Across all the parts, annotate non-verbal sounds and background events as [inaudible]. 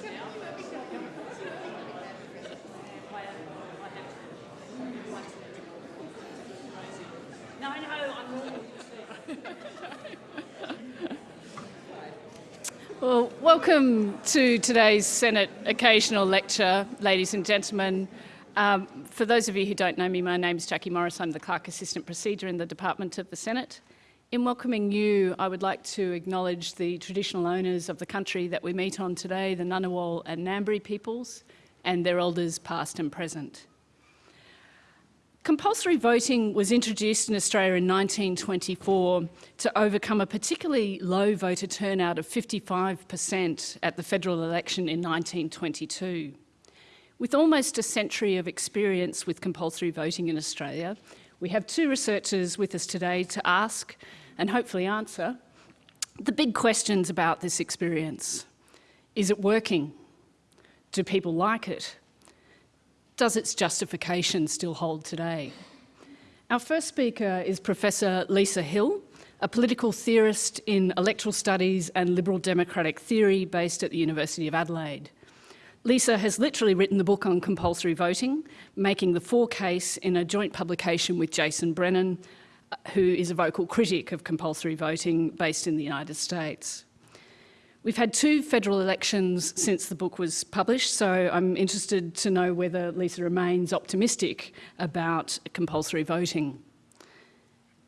[laughs] Well, welcome to today's Senate Occasional Lecture, ladies and gentlemen. Um, for those of you who don't know me, my name is Jackie Morris. I'm the Clerk Assistant Procedure in the Department of the Senate. In welcoming you, I would like to acknowledge the traditional owners of the country that we meet on today, the Ngunnawal and Ngambri peoples, and their elders past and present. Compulsory voting was introduced in Australia in 1924 to overcome a particularly low voter turnout of 55% at the federal election in 1922. With almost a century of experience with compulsory voting in Australia, we have two researchers with us today to ask and hopefully answer the big questions about this experience. Is it working? Do people like it? does its justification still hold today? Our first speaker is Professor Lisa Hill, a political theorist in electoral studies and liberal democratic theory based at the University of Adelaide. Lisa has literally written the book on compulsory voting, making the for case in a joint publication with Jason Brennan, who is a vocal critic of compulsory voting based in the United States. We've had two federal elections since the book was published, so I'm interested to know whether Lisa remains optimistic about compulsory voting.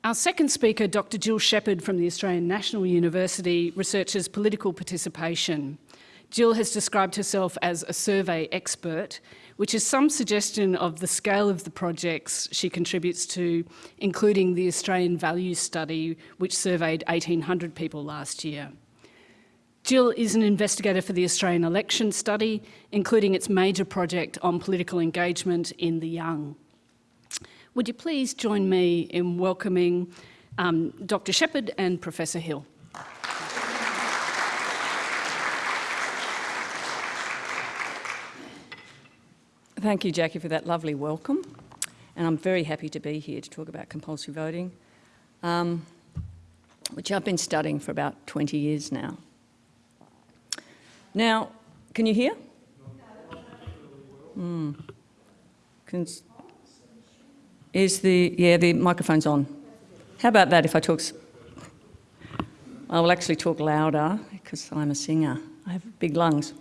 Our second speaker, Dr Jill Sheppard from the Australian National University, researches political participation. Jill has described herself as a survey expert, which is some suggestion of the scale of the projects she contributes to, including the Australian Values Study, which surveyed 1,800 people last year. Jill is an investigator for the Australian Election Study, including its major project on political engagement in the young. Would you please join me in welcoming um, Dr Sheppard and Professor Hill. Thank you, Jackie, for that lovely welcome. And I'm very happy to be here to talk about compulsory voting, um, which I've been studying for about 20 years now. Now, can you hear? Mm. Can, is the, yeah, the microphone's on. How about that if I talk, I will actually talk louder because I'm a singer. I have big lungs.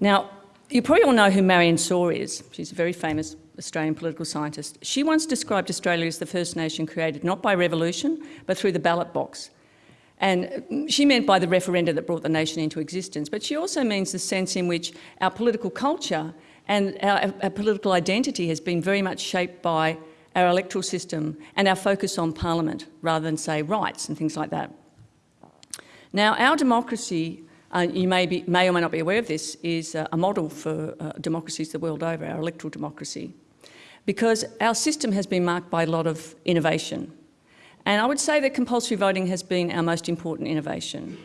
Now, you probably all know who Marian Sawer is. She's a very famous Australian political scientist. She once described Australia as the first nation created not by revolution, but through the ballot box. And mm, she meant by the referenda that brought the nation into existence, but she also means the sense in which our political culture and our, our, political identity has been very much shaped by our electoral system and our focus on parliament rather than, say, rights and things like that. Now, our democracy, uh, you may, be, may or may not be aware of this, is uh, a model for uh, democracies the world over, our electoral democracy, because our system has been marked by a lot of innovation. And I would say that compulsory voting has been our most important innovation.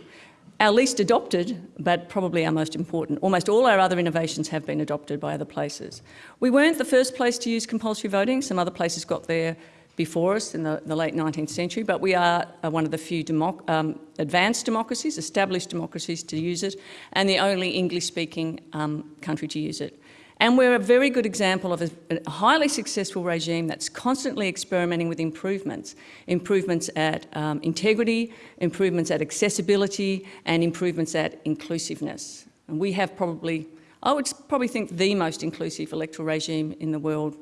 Our least adopted, but probably our most important. Almost all our other innovations have been adopted by other places. We weren't the first place to use compulsory voting. Some other places got there before us in the, the late 19th century, but we are uh, one of the few democ um, advanced democracies, established democracies to use it, and the only English-speaking um, country to use it. And we're a very good example of a, a, highly successful regime that's constantly experimenting with improvements. Improvements at um, integrity, improvements at accessibility, and improvements at inclusiveness. And we have probably, I would probably think the most inclusive electoral regime in the world,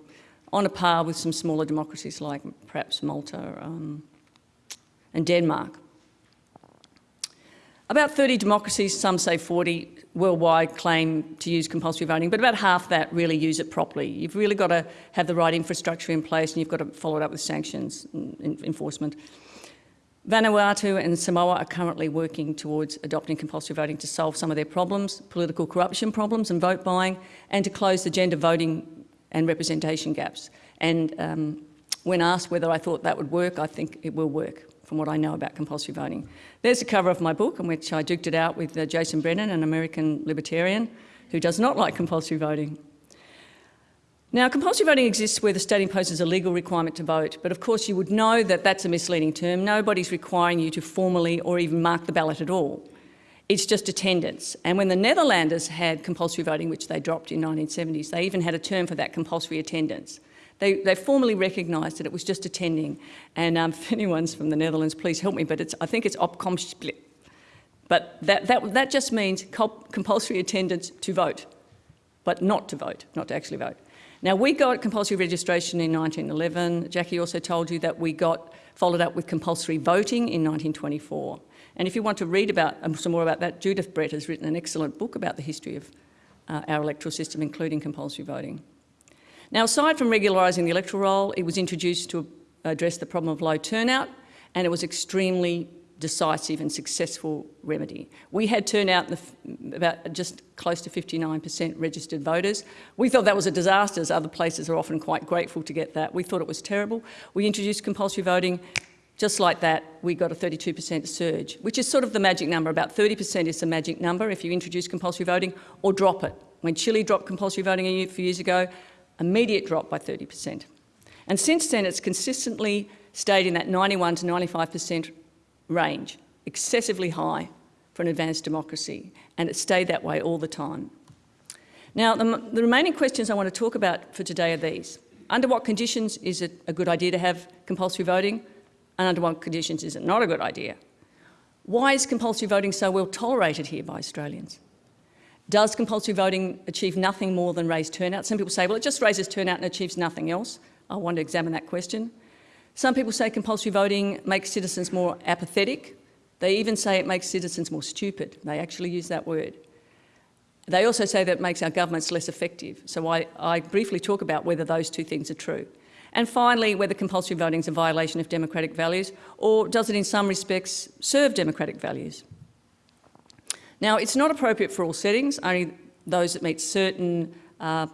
on a par with some smaller democracies like perhaps Malta um, and Denmark. About 30 democracies, some say 40, worldwide claim to use compulsory voting, but about half that really use it properly. You've really got to have the right infrastructure in place and you've got to follow it up with sanctions and enforcement. Vanuatu and Samoa are currently working towards adopting compulsory voting to solve some of their problems, political corruption problems and vote buying, and to close the gender voting and representation gaps. And um, when asked whether I thought that would work, I think it will work from what I know about compulsory voting. There's a cover of my book in which I duked it out with uh, Jason Brennan, an American libertarian who does not like compulsory voting. Now, compulsory voting exists where the state imposes a legal requirement to vote, but of course you would know that that's a misleading term. Nobody's requiring you to formally or even mark the ballot at all. It's just attendance. And when the Netherlanders had compulsory voting, which they dropped in 1970s, they even had a term for that, compulsory attendance. They, they formally recognised that it was just attending. And um, [laughs] if anyone's from the Netherlands, please help me, but it's, I think it's opkomstplicht. But that, that, that just means compulsory attendance to vote, but not to vote, not to actually vote. Now, we got compulsory registration in 1911. Jackie also told you that we got followed up with compulsory voting in 1924. And if you want to read about um, some more about that, Judith Brett has written an excellent book about the history of uh, our electoral system, including compulsory voting. Now, aside from regularising the electoral roll, it was introduced to address the problem of low turnout, and it was an extremely decisive and successful remedy. We had turnout about just close to 59% registered voters. We thought that was a disaster, as other places are often quite grateful to get that. We thought it was terrible. We introduced compulsory voting. Just like that, we got a 32% surge, which is sort of the magic number. About 30% is the magic number if you introduce compulsory voting or drop it. When Chile dropped compulsory voting a few years ago, immediate drop by 30%. And since then, it's consistently stayed in that 91 to 95% range, excessively high for an advanced democracy, and it stayed that way all the time. Now, the, the, remaining questions I want to talk about for today are these. Under what conditions is it a good idea to have compulsory voting, and under what conditions is it not a good idea? Why is compulsory voting so well tolerated here by Australians? Does compulsory voting achieve nothing more than raise turnout? Some people say, well, it just raises turnout and achieves nothing else. I want to examine that question. Some people say compulsory voting makes citizens more apathetic. They even say it makes citizens more stupid. They actually use that word. They also say that it makes our governments less effective. So I, I briefly talk about whether those two things are true. And finally, whether compulsory voting is a violation of democratic values or does it in some respects serve democratic values? Now, it's not appropriate for all settings, only those that meet certain uh,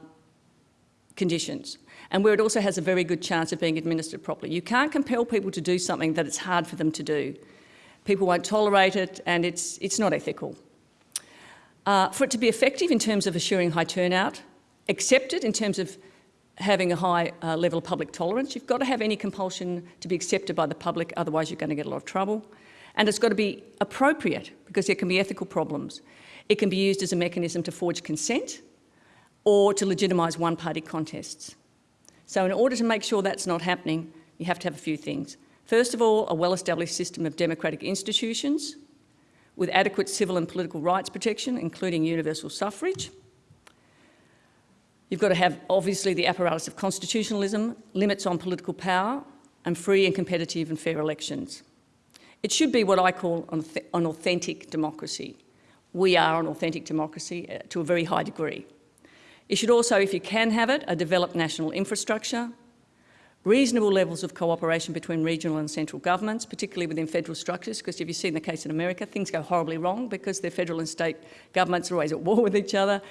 conditions and where it also has a very good chance of being administered properly. You can't compel people to do something that it's hard for them to do. People won't tolerate it and it's, it's not ethical. Uh, for it to be effective in terms of assuring high turnout, accepted in terms of having a high uh, level of public tolerance, you've got to have any compulsion to be accepted by the public, otherwise you're going to get a lot of trouble. And it's got to be appropriate because there can be ethical problems. It can be used as a mechanism to forge consent or to legitimise one-party contests. So in order to make sure that's not happening, you have to have a few things. First of all, a well-established system of democratic institutions with adequate civil and political rights protection, including universal suffrage. You've got to have, obviously, the apparatus of constitutionalism, limits on political power, and free and competitive and fair elections. It should be what I call an authentic democracy. We are an authentic democracy uh, to a very high degree. It should also, if you can have it, a developed national infrastructure, reasonable levels of cooperation between regional and central governments, particularly within federal structures, because if you've seen the case in America, things go horribly wrong because their federal and state governments are always at war [laughs] with each other.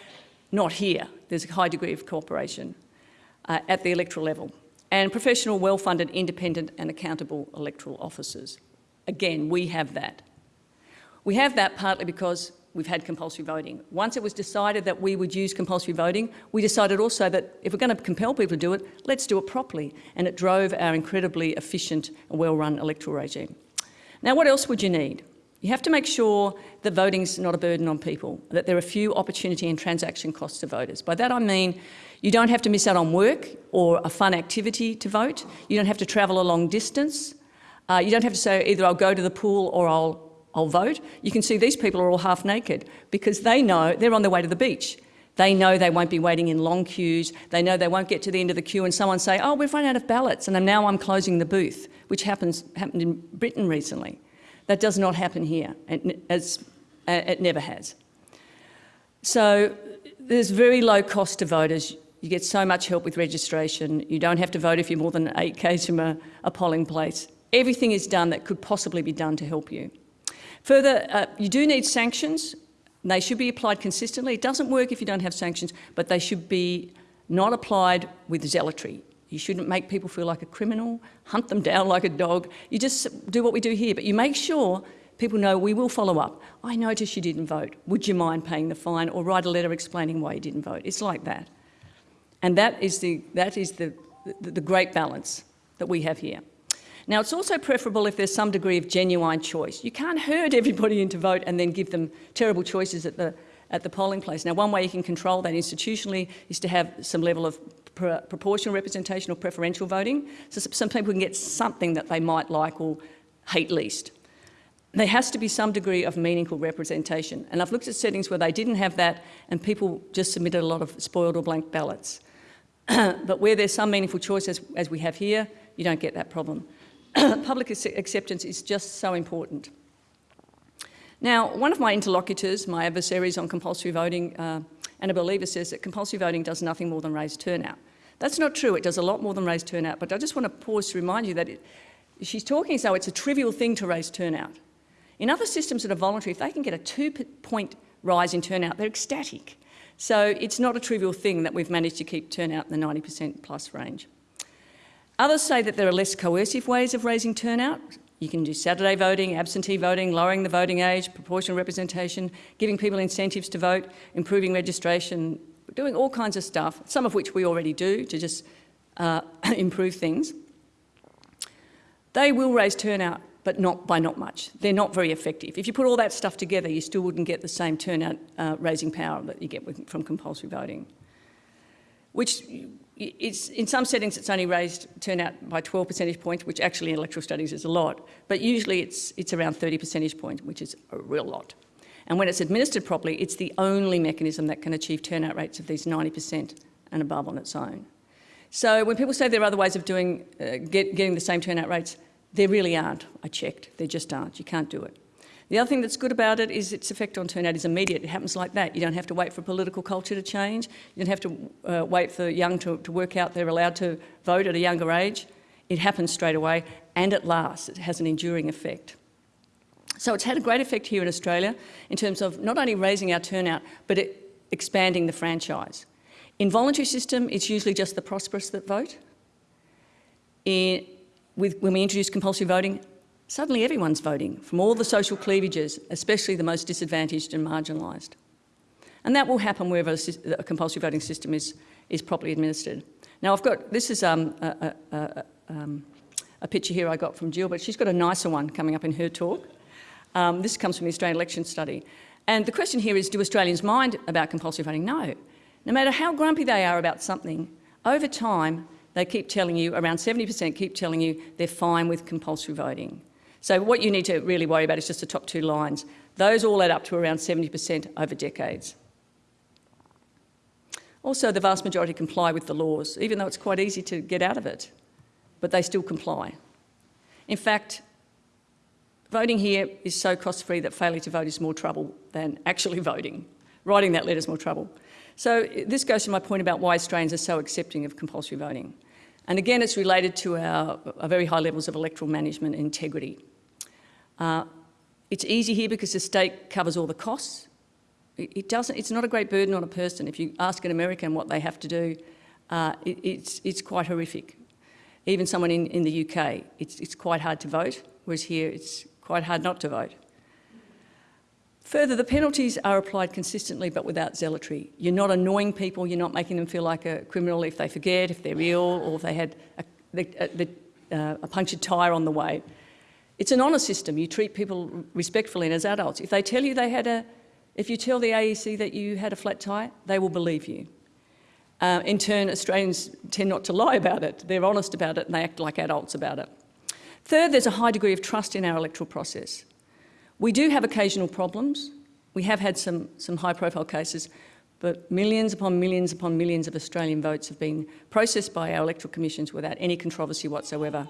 Not here. There's a high degree of cooperation uh, at the electoral level. And professional, well-funded, independent and accountable electoral officers. Again, we have that. We have that partly because we've had compulsory voting. Once it was decided that we would use compulsory voting, we decided also that if we're going to compel people to do it, let's do it properly. And it drove our incredibly efficient and well-run electoral regime. Now, what else would you need? You have to make sure that voting is not a burden on people, that there are few opportunity and transaction costs to voters. By that I mean you don't have to miss out on work or a fun activity to vote. You don't have to travel a long distance. Uh, you don't have to say either I'll go to the pool or I'll I'll vote. You can see these people are all half naked because they know they're on their way to the beach. They know they won't be waiting in long queues. They know they won't get to the end of the queue and someone say, oh, we've run out of ballots and now I'm closing the booth, which happens, happened in Britain recently. That does not happen here, as, it never has. So there's very low cost to voters. You get so much help with registration. You don't have to vote if you're more than eight k's from a, a polling place. Everything is done that could possibly be done to help you. Further, uh, you do need sanctions. They should be applied consistently. It doesn't work if you don't have sanctions, but they should be not applied with zealotry. You shouldn't make people feel like a criminal, hunt them down like a dog. You just do what we do here, but you make sure people know we will follow up. I noticed you didn't vote. Would you mind paying the fine or write a letter explaining why you didn't vote? It's like that. And that is the, that is the, the, the great balance that we have here. Now, it's also preferable if there's some degree of genuine choice. You can't herd everybody into vote and then give them terrible choices at the, at the polling place. Now, one way you can control that institutionally is to have some level of pr proportional representation or preferential voting. So some people can get something that they might like or hate least. There has to be some degree of meaningful representation. And I've looked at settings where they didn't have that and people just submitted a lot of spoiled or blank ballots. [clears throat] but where there's some meaningful choice, as, as we have here, you don't get that problem. [clears throat] Public acceptance is just so important. Now, one of my interlocutors, my adversaries on compulsory voting, uh, Annabelle Lever says that compulsory voting does nothing more than raise turnout. That's not true. It does a lot more than raise turnout. But I just want to pause to remind you that it, she's talking as though it's a trivial thing to raise turnout. In other systems that are voluntary, if they can get a two-point rise in turnout, they're ecstatic. So it's not a trivial thing that we've managed to keep turnout in the 90% plus range. Others say that there are less coercive ways of raising turnout. You can do Saturday voting, absentee voting, lowering the voting age, proportional representation, giving people incentives to vote, improving registration, doing all kinds of stuff, some of which we already do to just uh, [laughs] improve things. They will raise turnout but not by not much. They're not very effective. If you put all that stuff together, you still wouldn't get the same turnout uh, raising power that you get with, from compulsory voting. Which it's, in some settings it's only raised turnout by 12 percentage points, which actually in electoral studies is a lot, but usually it's, it's around 30 percentage points, which is a real lot. And when it's administered properly, it's the only mechanism that can achieve turnout rates of these 90% and above on its own. So when people say there are other ways of doing, uh, get, getting the same turnout rates, there really aren't. I checked. There just aren't. You can't do it. The other thing that's good about it is its effect on turnout is immediate. It happens like that. You don't have to wait for political culture to change. You don't have to uh, wait for young to, to work out they're allowed to vote at a younger age. It happens straight away and it lasts. It has an enduring effect. So it's had a great effect here in Australia in terms of not only raising our turnout, but expanding the franchise. In voluntary system, it's usually just the prosperous that vote. In, with, when we introduce compulsory voting, suddenly everyone's voting from all the social cleavages, especially the most disadvantaged and marginalised. And that will happen wherever a, compulsory voting system is, is properly administered. Now I've got, this is um, a, a, um, a, picture here I got from Jill, but she's got a nicer one coming up in her talk. Um, this comes from the Australian Election Study. And the question here is, do Australians mind about compulsory voting? No. No matter how grumpy they are about something, over time, they keep telling you, around 70% keep telling you they're fine with compulsory voting. So what you need to really worry about is just the top two lines. Those all add up to around 70% over decades. Also, the vast majority comply with the laws, even though it's quite easy to get out of it, but they still comply. In fact, voting here is so cost-free that failure to vote is more trouble than actually [laughs] voting. Writing that letter is more trouble. So this goes to my point about why Australians are so accepting of compulsory voting. And again, it's related to our, our very high levels of electoral management integrity. Uh, it's easy here because the state covers all the costs. It, it, doesn't, it's not a great burden on a person. If you ask an American what they have to do, uh, it, it's, it's quite horrific. Even someone in, in the UK, it's, it's quite hard to vote, whereas here it's quite hard not to vote. Further, the penalties are applied consistently but without zealotry. You're not annoying people, you're not making them feel like a criminal if they forget, if they're ill, or if they had a, a, a, a punctured tyre on the way. It's an honour system. You treat people respectfully and as adults. If they tell you they had a, if you tell the AEC that you had a flat tyre, they will believe you. Uh, in turn, Australians tend not to lie about it. They're honest about it and they act like adults about it. Third, there's a high degree of trust in our electoral process. We do have occasional problems. We have had some, some high profile cases, but millions upon millions upon millions of Australian votes have been processed by our electoral commissions without any controversy whatsoever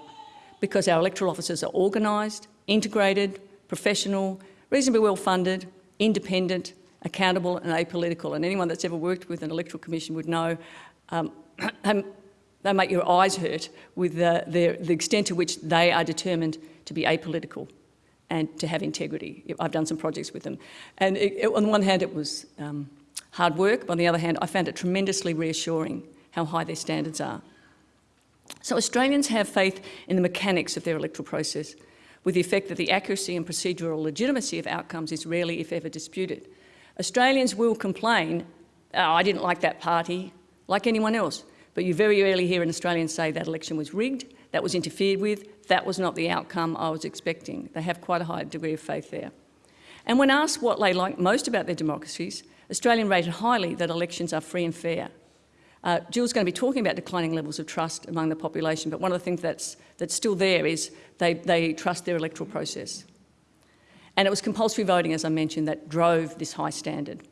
because our electoral officers are organised, integrated, professional, reasonably well funded, independent, accountable and apolitical. And anyone that's ever worked with an electoral commission would know um, [clears throat] they make your eyes hurt with the, the, the extent to which they are determined to be apolitical and to have integrity. I've done some projects with them. And it, it, on the one hand, it was um, hard work. But on the other hand, I found it tremendously reassuring how high their standards are. So Australians have faith in the mechanics of their electoral process, with the effect that the accuracy and procedural legitimacy of outcomes is rarely, if ever, disputed. Australians will complain, oh, I didn't like that party, like anyone else. But you very rarely hear an Australian say that election was rigged, That was interfered with. That was not the outcome I was expecting. They have quite a high degree of faith there. And when asked what they like most about their democracies, Australian rated highly that elections are free and fair. Uh, Jill's going to be talking about declining levels of trust among the population, but one of the things that's, that's still there is they, they trust their electoral process. And it was compulsory voting, as I mentioned, that drove this high standard.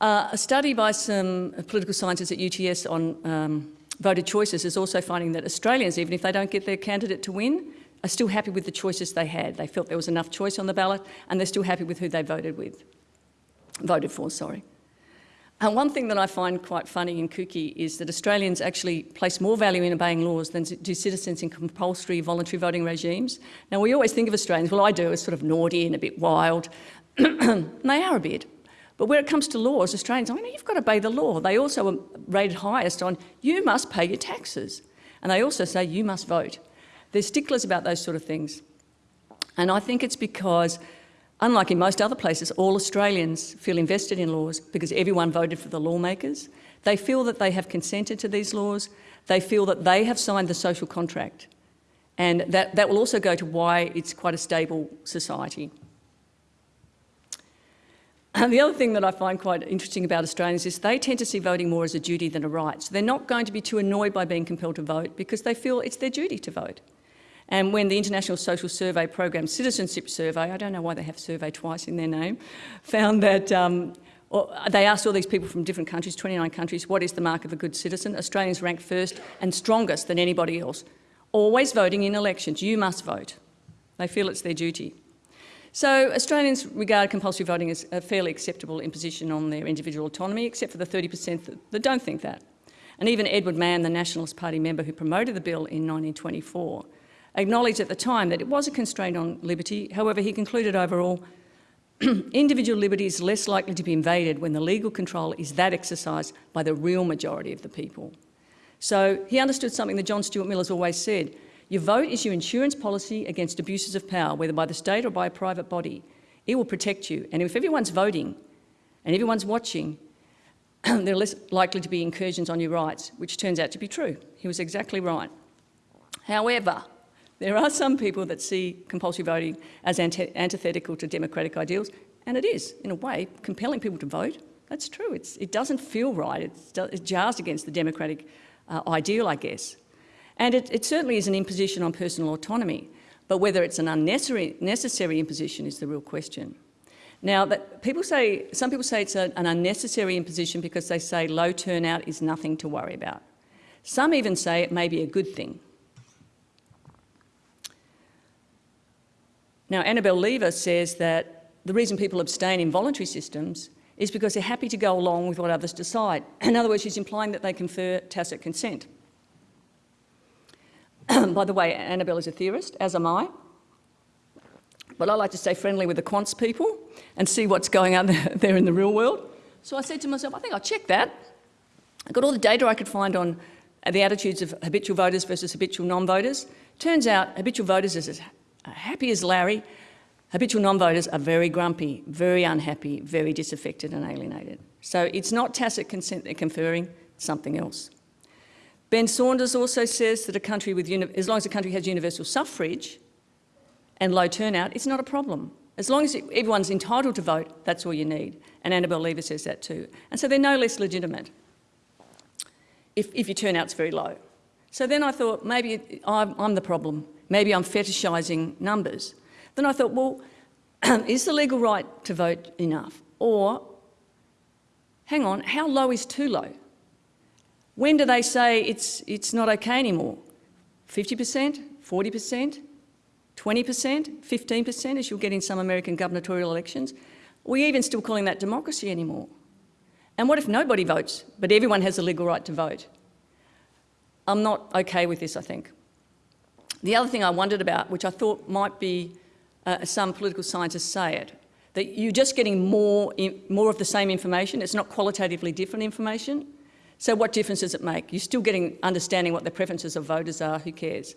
Uh, a study by some political scientists at UTS on um, voter choices is also finding that Australians, even if they don't get their candidate to win, are still happy with the choices they had. They felt there was enough choice on the ballot and they're still happy with who they voted with, voted for, sorry. And one thing that I find quite funny and kooky is that Australians actually place more value in obeying laws than do citizens in compulsory voluntary voting regimes. Now, we always think of Australians, well, I do, as sort of naughty and a bit wild. and [clears throat] they are a bit. But when it comes to laws, Australians, I mean, you've got to obey the law. They also are rated highest on you must pay your taxes. And they also say you must vote. They're sticklers about those sort of things. And I think it's because Unlike in most other places, all Australians feel invested in laws because everyone voted for the lawmakers. They feel that they have consented to these laws. They feel that they have signed the social contract. And that, that will also go to why it's quite a stable society. And the other thing that I find quite interesting about Australians is they tend to see voting more as a duty than a right. So they're not going to be too annoyed by being compelled to vote because they feel it's their duty to vote. And when the International Social Survey Program Citizenship Survey, I don't know why they have survey twice in their name, found that um, they asked all these people from different countries, 29 countries, what is the mark of a good citizen? Australians ranked first and strongest than anybody else. Always voting in elections, you must vote. They feel it's their duty. So Australians regard compulsory voting as a fairly acceptable imposition on their individual autonomy, except for the 30% that, that don't think that. And even Edward Mann, the Nationalist Party member who promoted the bill in 1924, acknowledged at the time that it was a constraint on liberty. However, he concluded overall, [clears throat] individual liberty is less likely to be invaded when the legal control is that exercised by the real majority of the people. So he understood something that John Stuart Mill has always said. Your vote is your insurance policy against abuses of power, whether by the state or by a private body. It will protect you. And if everyone's voting and everyone's watching, [clears throat] there are less likely to be incursions on your rights, which turns out to be true. He was exactly right. However, there are some people that see compulsory voting as antithetical to democratic ideals, and it is, in a way, compelling people to vote. That's true. It's, it doesn't feel right. It's, it jars against the democratic uh, ideal, I guess. And it, it, certainly is an imposition on personal autonomy, but whether it's an unnecessary necessary imposition is the real question. Now, that people say, some people say it's a, an unnecessary imposition because they say low turnout is nothing to worry about. Some even say it may be a good thing. Now, Annabelle Lever says that the reason people abstain in voluntary systems is because they're happy to go along with what others decide. [clears throat] In other words, she's implying that they confer tacit consent. [clears throat] By the way, Annabelle is a theorist, as am I. But I like to stay friendly with the quants people and see what's going on [laughs] there in the real world. So I said to myself, I think I'll check that. I got all the data I could find on uh, the attitudes of habitual voters versus habitual non-voters. Turns out habitual voters is happy as Larry, habitual non-voters are very grumpy, very unhappy, very disaffected and alienated. So it's not tacit consent they're conferring, something else. Ben Saunders also says that a country with, as long as a country has universal suffrage and low turnout, it's not a problem. As long as everyone's entitled to vote, that's all you need. And Annabelle Lever says that too. And so they're no less legitimate if, if your turnout's very low. So then I thought, maybe I'm, I'm the problem. Maybe I'm fetishising numbers. Then I thought, well, [clears throat] is the legal right to vote enough? Or, hang on, how low is too low? When do they say it's, it's not okay anymore? 50%, 40%, 20%, 15%, as you'll get in some American gubernatorial elections? Are we even still calling that democracy anymore? And what if nobody votes, but everyone has a legal right to vote? I'm not okay with this, I think. The other thing I wondered about, which I thought might be uh, some political scientists say it, that you're just getting more, more of the same information. It's not qualitatively different information. So what difference does it make? You're still getting understanding what the preferences of voters are, who cares?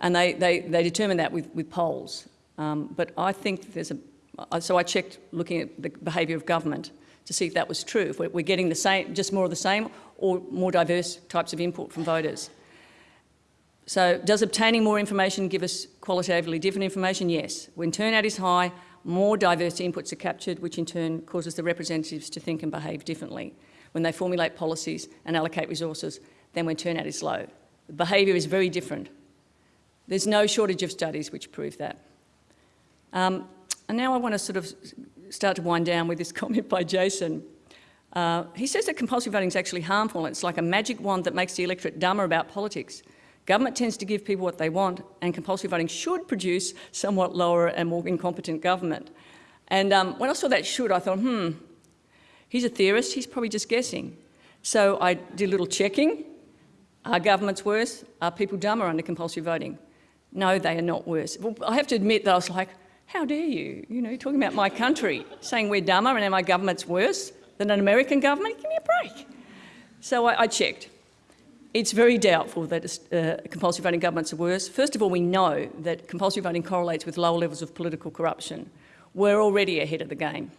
And they, they, they determine that with, with polls. Um, but I think there's a, so I checked looking at the behaviour of government to see if that was true, if we're getting the same, just more of the same or more diverse types of input from voters. So does obtaining more information give us qualitatively different information? Yes. When turnout is high, more diverse inputs are captured, which in turn causes the representatives to think and behave differently when they formulate policies and allocate resources than when turnout is low. The behaviour is very different. There's no shortage of studies which prove that. Um, and now I want to sort of start to wind down with this [laughs] comment by Jason. Uh, he says that compulsory voting is actually harmful. It's like a magic wand that makes the electorate dumber about politics. Government tends to give people what they want, and compulsory voting should produce somewhat lower and more incompetent government. And um, when I saw that should, I thought, hmm, he's a theorist, he's probably just guessing. So I did a little checking. Are governments worse? Are people dumber under compulsory voting? No, they are not worse. Well, I have to admit that I was like, how dare you? You know, you're talking about my country, saying we're dumber and our government's worse than an American government? Give me a break. So I, I checked. It's very doubtful that uh, compulsory voting governments are worse. First of all, we know that compulsory voting correlates with lower levels of political corruption. We're already ahead of the game.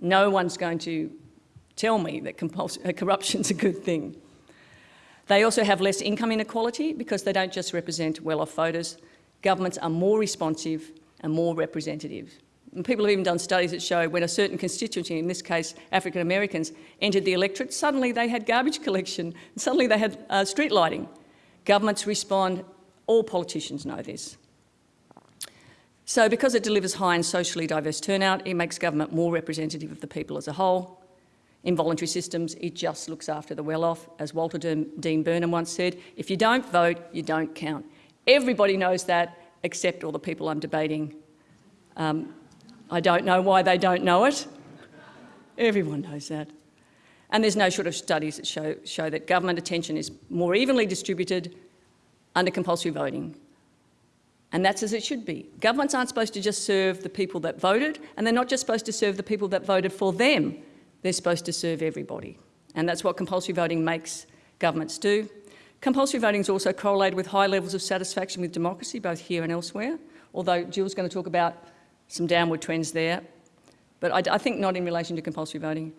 No one's going to tell me that uh, corruption's a good thing. They also have less income inequality because they don't just represent well-off voters. Governments are more responsive and more representative. And people have even done studies that show when a certain constituency, in this case African Americans, entered the electorate, suddenly they had garbage [laughs] collection, suddenly they had uh, street lighting. Governments respond, all politicians know this. So because it delivers high and socially diverse turnout, it makes government more representative of the people as a whole. In voluntary systems, it just looks after the well-off. As Walter Dean Burnham once said, if you don't vote, you don't count. Everybody knows that, except all the people I'm debating um, I don't know why they don't know it. Everyone knows that. And there's no short of studies that show, show that government attention is more evenly distributed under compulsory voting. And that's as it should be. Governments aren't supposed to just serve the people that voted, and they're not just supposed to serve the people that voted for them. They're supposed to serve everybody. And that's what compulsory voting makes governments do. Compulsory voting is also correlated with high levels of satisfaction with democracy, both here and elsewhere, although Jill's going to talk about some downward trends there. But I, I think not in relation to compulsory voting,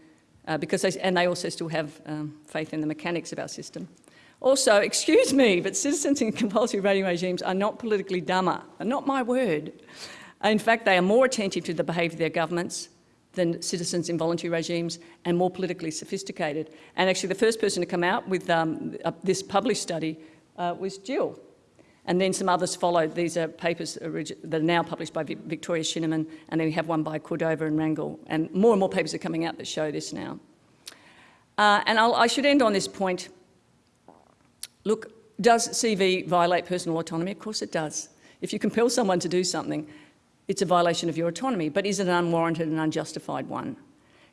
uh, because they, and they also still have um, faith in the mechanics of our system. Also, excuse me, but citizens in compulsory voting regimes are not politically dumber, not my word. In fact, they are more attentive to the behaviour of their governments than citizens in voluntary regimes and more politically sophisticated. And actually the first person to come out with um, this published study uh, was Jill. And then some others followed. These are papers that are now published by Victoria Shineman, and then we have one by Cordova and Rangel. And more and more papers are coming out that show this now. Uh, and I'll, I should end on this point. Look, does CV violate personal autonomy? Of course it does. If you compel someone to do something, it's a violation of your autonomy, but is it an unwarranted and unjustified one?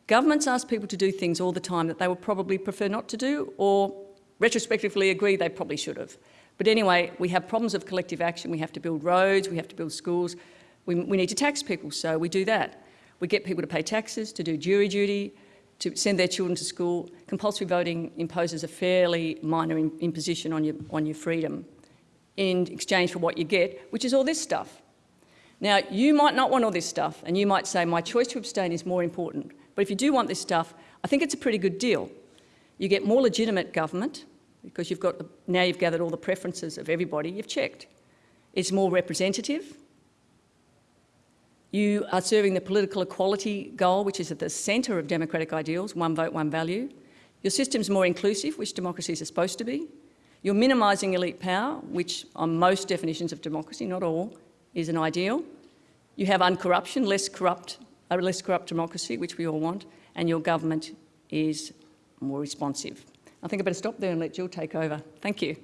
Governments ask people to do things all the time that they would probably prefer not to do or retrospectively agree they probably should have. But anyway, we have problems of collective action. We have to build roads, we have to build schools. We, we need to tax people, so we do that. We get people to pay taxes, to do jury duty, to send their children to school. Compulsory voting imposes a fairly minor imposition on your, on your freedom in exchange for what you get, which is all this stuff. Now, you might not want all this stuff, and you might say, my choice to abstain is more important. But if you do want this stuff, I think it's a pretty good deal. You get more legitimate government, because you've got, now you've gathered all the preferences of everybody, you've checked. It's more representative. You are serving the political equality goal, which is at the centre of democratic ideals, one vote, one value. Your system's more inclusive, which democracies are supposed to be. You're minimising elite power, which on most definitions of democracy, not all, is an ideal. You have uncorruption, less corrupt, a less corrupt democracy, which we all want, and your government is more responsive. I think I better stop there and let Jill take over. Thank you.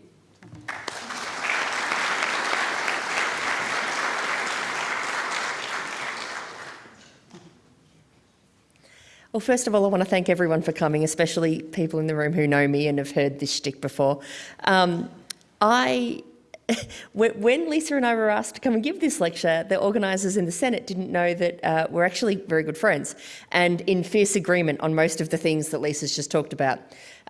Well, first of all, I want to thank everyone for coming, especially people in the room who know me and have heard this shtick before. Um, I [laughs] when Lisa and I were asked to come and give this lecture, the organisers in the Senate didn't know that uh, we're actually very good friends and in fierce agreement on most of the things that Lisa's just talked about.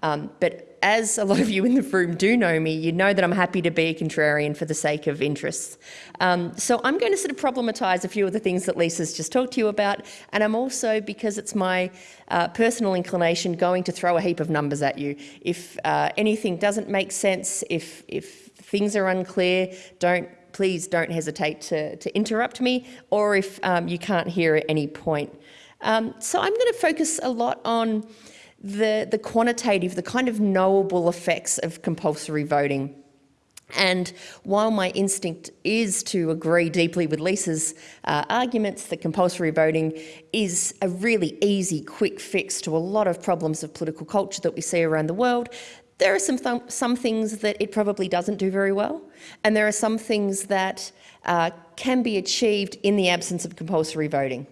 Um, but as a lot of you in the room do know me, you know that I'm happy to be a contrarian for the sake of interests. Um, so I'm going to sort of problematise a few of the things that Lisa's just talked to you about, and I'm also, because it's my uh, personal inclination, going to throw a heap of numbers at you. If uh, anything doesn't make sense, if, if things are unclear, don't please don't hesitate to, to interrupt me, or if um, you can't hear at any point. Um, so I'm going to focus a lot on the, the quantitative, the kind of knowable effects of compulsory voting. And while my instinct is to agree deeply with Lisa's uh, arguments that compulsory voting is a really easy, quick fix to a lot of problems of political culture that we see around the world, there are some, th some things that it probably doesn't do very well, and there are some things that uh, can be achieved in the absence of compulsory voting.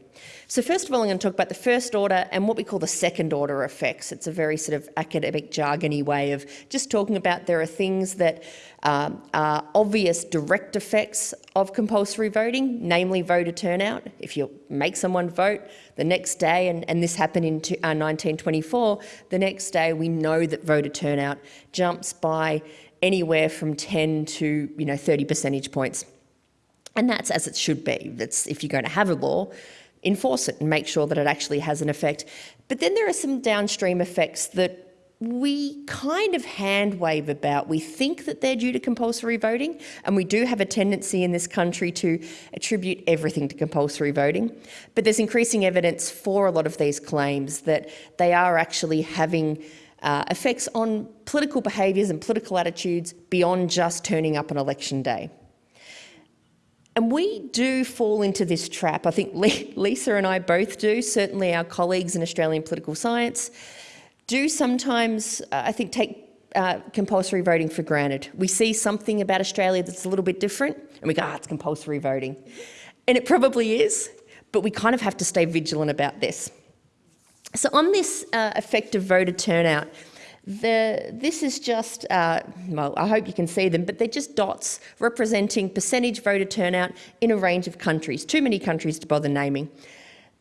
So first of all, I'm going to talk about the first order and what we call the second order effects. It's a very sort of academic jargony way of just talking about there are things that um, are obvious direct effects of compulsory voting, namely voter turnout. If you make someone vote the next day, and, and this happened in to, uh, 1924, the next day we know that voter turnout jumps by anywhere from 10 to you know 30 percentage points. And that's as it should be. That's if you're going to have a law, enforce it and make sure that it actually has an effect. But then there are some downstream effects that we kind of hand wave about. We think that they're due to compulsory voting, and we do have a tendency in this country to attribute everything to compulsory voting. But there's increasing evidence for a lot of these claims that they are actually having uh, effects on political behaviours and political attitudes beyond just turning up on election day. And we do fall into this trap. I think [laughs] Lisa and I both do, certainly our colleagues in Australian political science do sometimes, uh, I think, take uh, compulsory voting for granted. We see something about Australia that's a little bit different and we go, ah, it's compulsory voting. And it probably is, but we kind of have to stay vigilant about this. So on this uh, effective voter turnout, the, this is just, uh, well, I hope you can see them, but they're just dots representing percentage voter turnout in a range of countries. Too many countries to bother naming.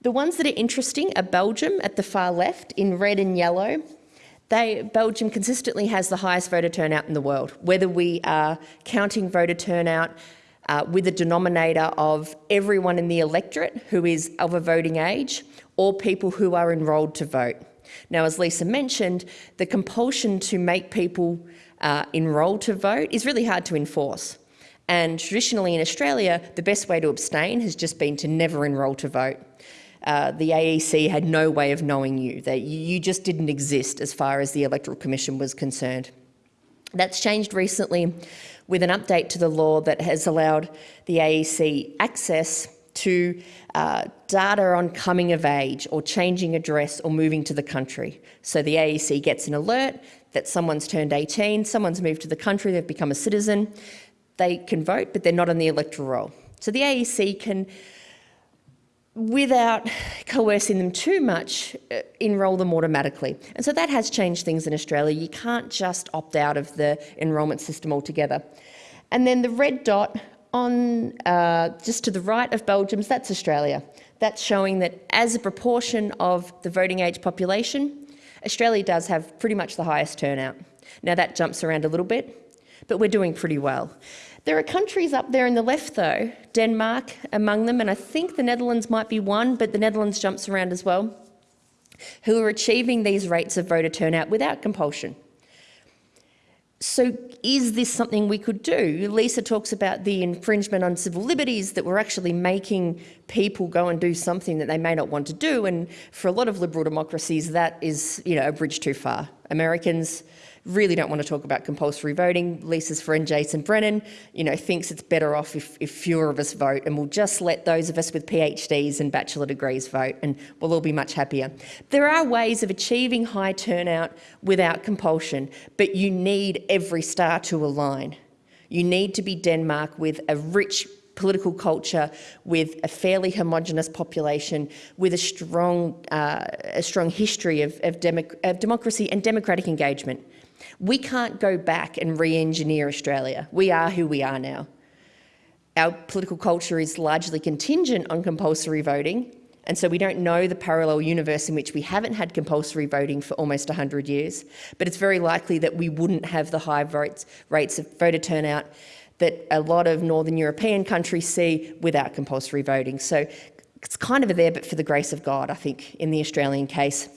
The ones that are interesting are Belgium at the far left in red and yellow. They, Belgium consistently has the highest voter turnout in the world, whether we are counting voter turnout uh, with a denominator of everyone in the electorate who is of a voting age or people who are enrolled to vote. Now, as Lisa mentioned, the compulsion to make people uh, enrol to vote is really hard to enforce. And traditionally in Australia, the best way to abstain has just been to never enrol to vote. Uh, the AEC had no way of knowing you, that you just didn't exist as far as the Electoral Commission was concerned. That's changed recently with an update to the law that has allowed the AEC access to uh, data on coming of age or changing address or moving to the country. So the AEC gets an alert that someone's turned 18, someone's moved to the country, they've become a citizen, they can vote, but they're not on the electoral roll. So the AEC can, without coercing them too much, uh, enrol them automatically. And so that has changed things in Australia. You can't just opt out of the enrolment system altogether. And then the red dot on uh, just to the right of Belgium's, that's Australia. That's showing that as a proportion of the voting age population, Australia does have pretty much the highest turnout. Now that jumps around a little bit, but we're doing pretty well. There are countries up there in the left though, Denmark among them, and I think the Netherlands might be one, but the Netherlands jumps around as well, who are achieving these rates of voter turnout without compulsion. So is this something we could do? Lisa talks about the infringement on civil liberties that we're actually making people go and do something that they may not want to do. And for a lot of liberal democracies, that is you know, a bridge too far. Americans really don't want to talk about compulsory voting. Lisa's friend Jason Brennan, you know, thinks it's better off if, if fewer of us vote and we'll just let those of us with PhDs and bachelor degrees vote and we'll all be much happier. There are ways of achieving high turnout without compulsion, but you need every star to align. You need to be Denmark with a rich political culture with a fairly homogenous population, with a strong, uh, a strong history of, of, democ of democracy and democratic engagement. We can't go back and re-engineer Australia. We are who we are now. Our political culture is largely contingent on compulsory voting, and so we don't know the parallel universe in which we haven't had compulsory voting for almost 100 years. But it's very likely that we wouldn't have the high votes, rates of voter turnout that a lot of Northern European countries see without compulsory voting. So it's kind of there but for the grace of God, I think, in the Australian case.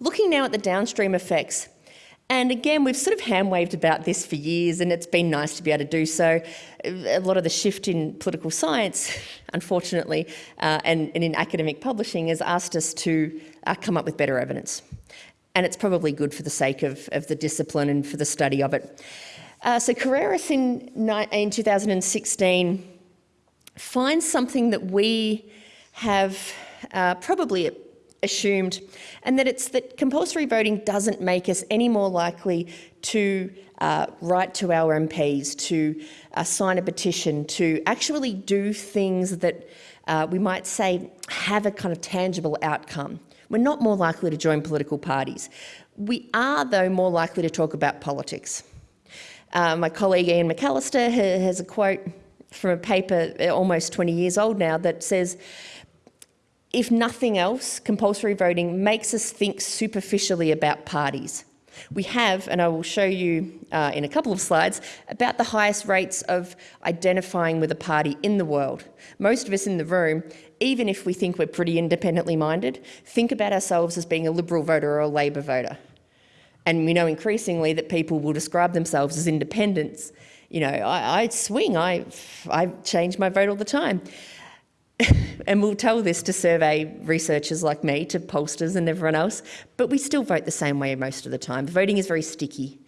Looking now at the downstream effects, And again, we've sort of hand waved about this for years, and it's been nice to be able to do so. A lot of the shift in political science, [laughs] unfortunately, uh, and, and, in academic publishing has asked us to uh, come up with better evidence. And it's probably good for the sake of, of the discipline and for the study of it. Uh, so Carreras in, in 2016 finds something that we have uh, probably assumed, and that it's that compulsory voting doesn't make us any more likely to uh, write to our MPs, to uh, sign a petition, to actually do things that uh, we might say have a kind of tangible outcome. We're not more likely to join political parties. We are, though, more likely to talk about politics. Uh, my colleague Ian McAllister has a quote from a paper almost 20 years old now that says, if nothing else, compulsory voting makes us think superficially about parties. We have, and I will show you uh, in a couple of slides, about the highest rates of identifying with a party in the world. Most of us in the room, even if we think we're pretty independently minded, think about ourselves as being a Liberal voter or a Labor voter. And we know increasingly that people will describe themselves as independents. You know, I, I swing, I, I change my vote all the time. [laughs] and we'll tell this to survey researchers like me, to pollsters and everyone else, but we still vote the same way most of the time. Voting is very sticky.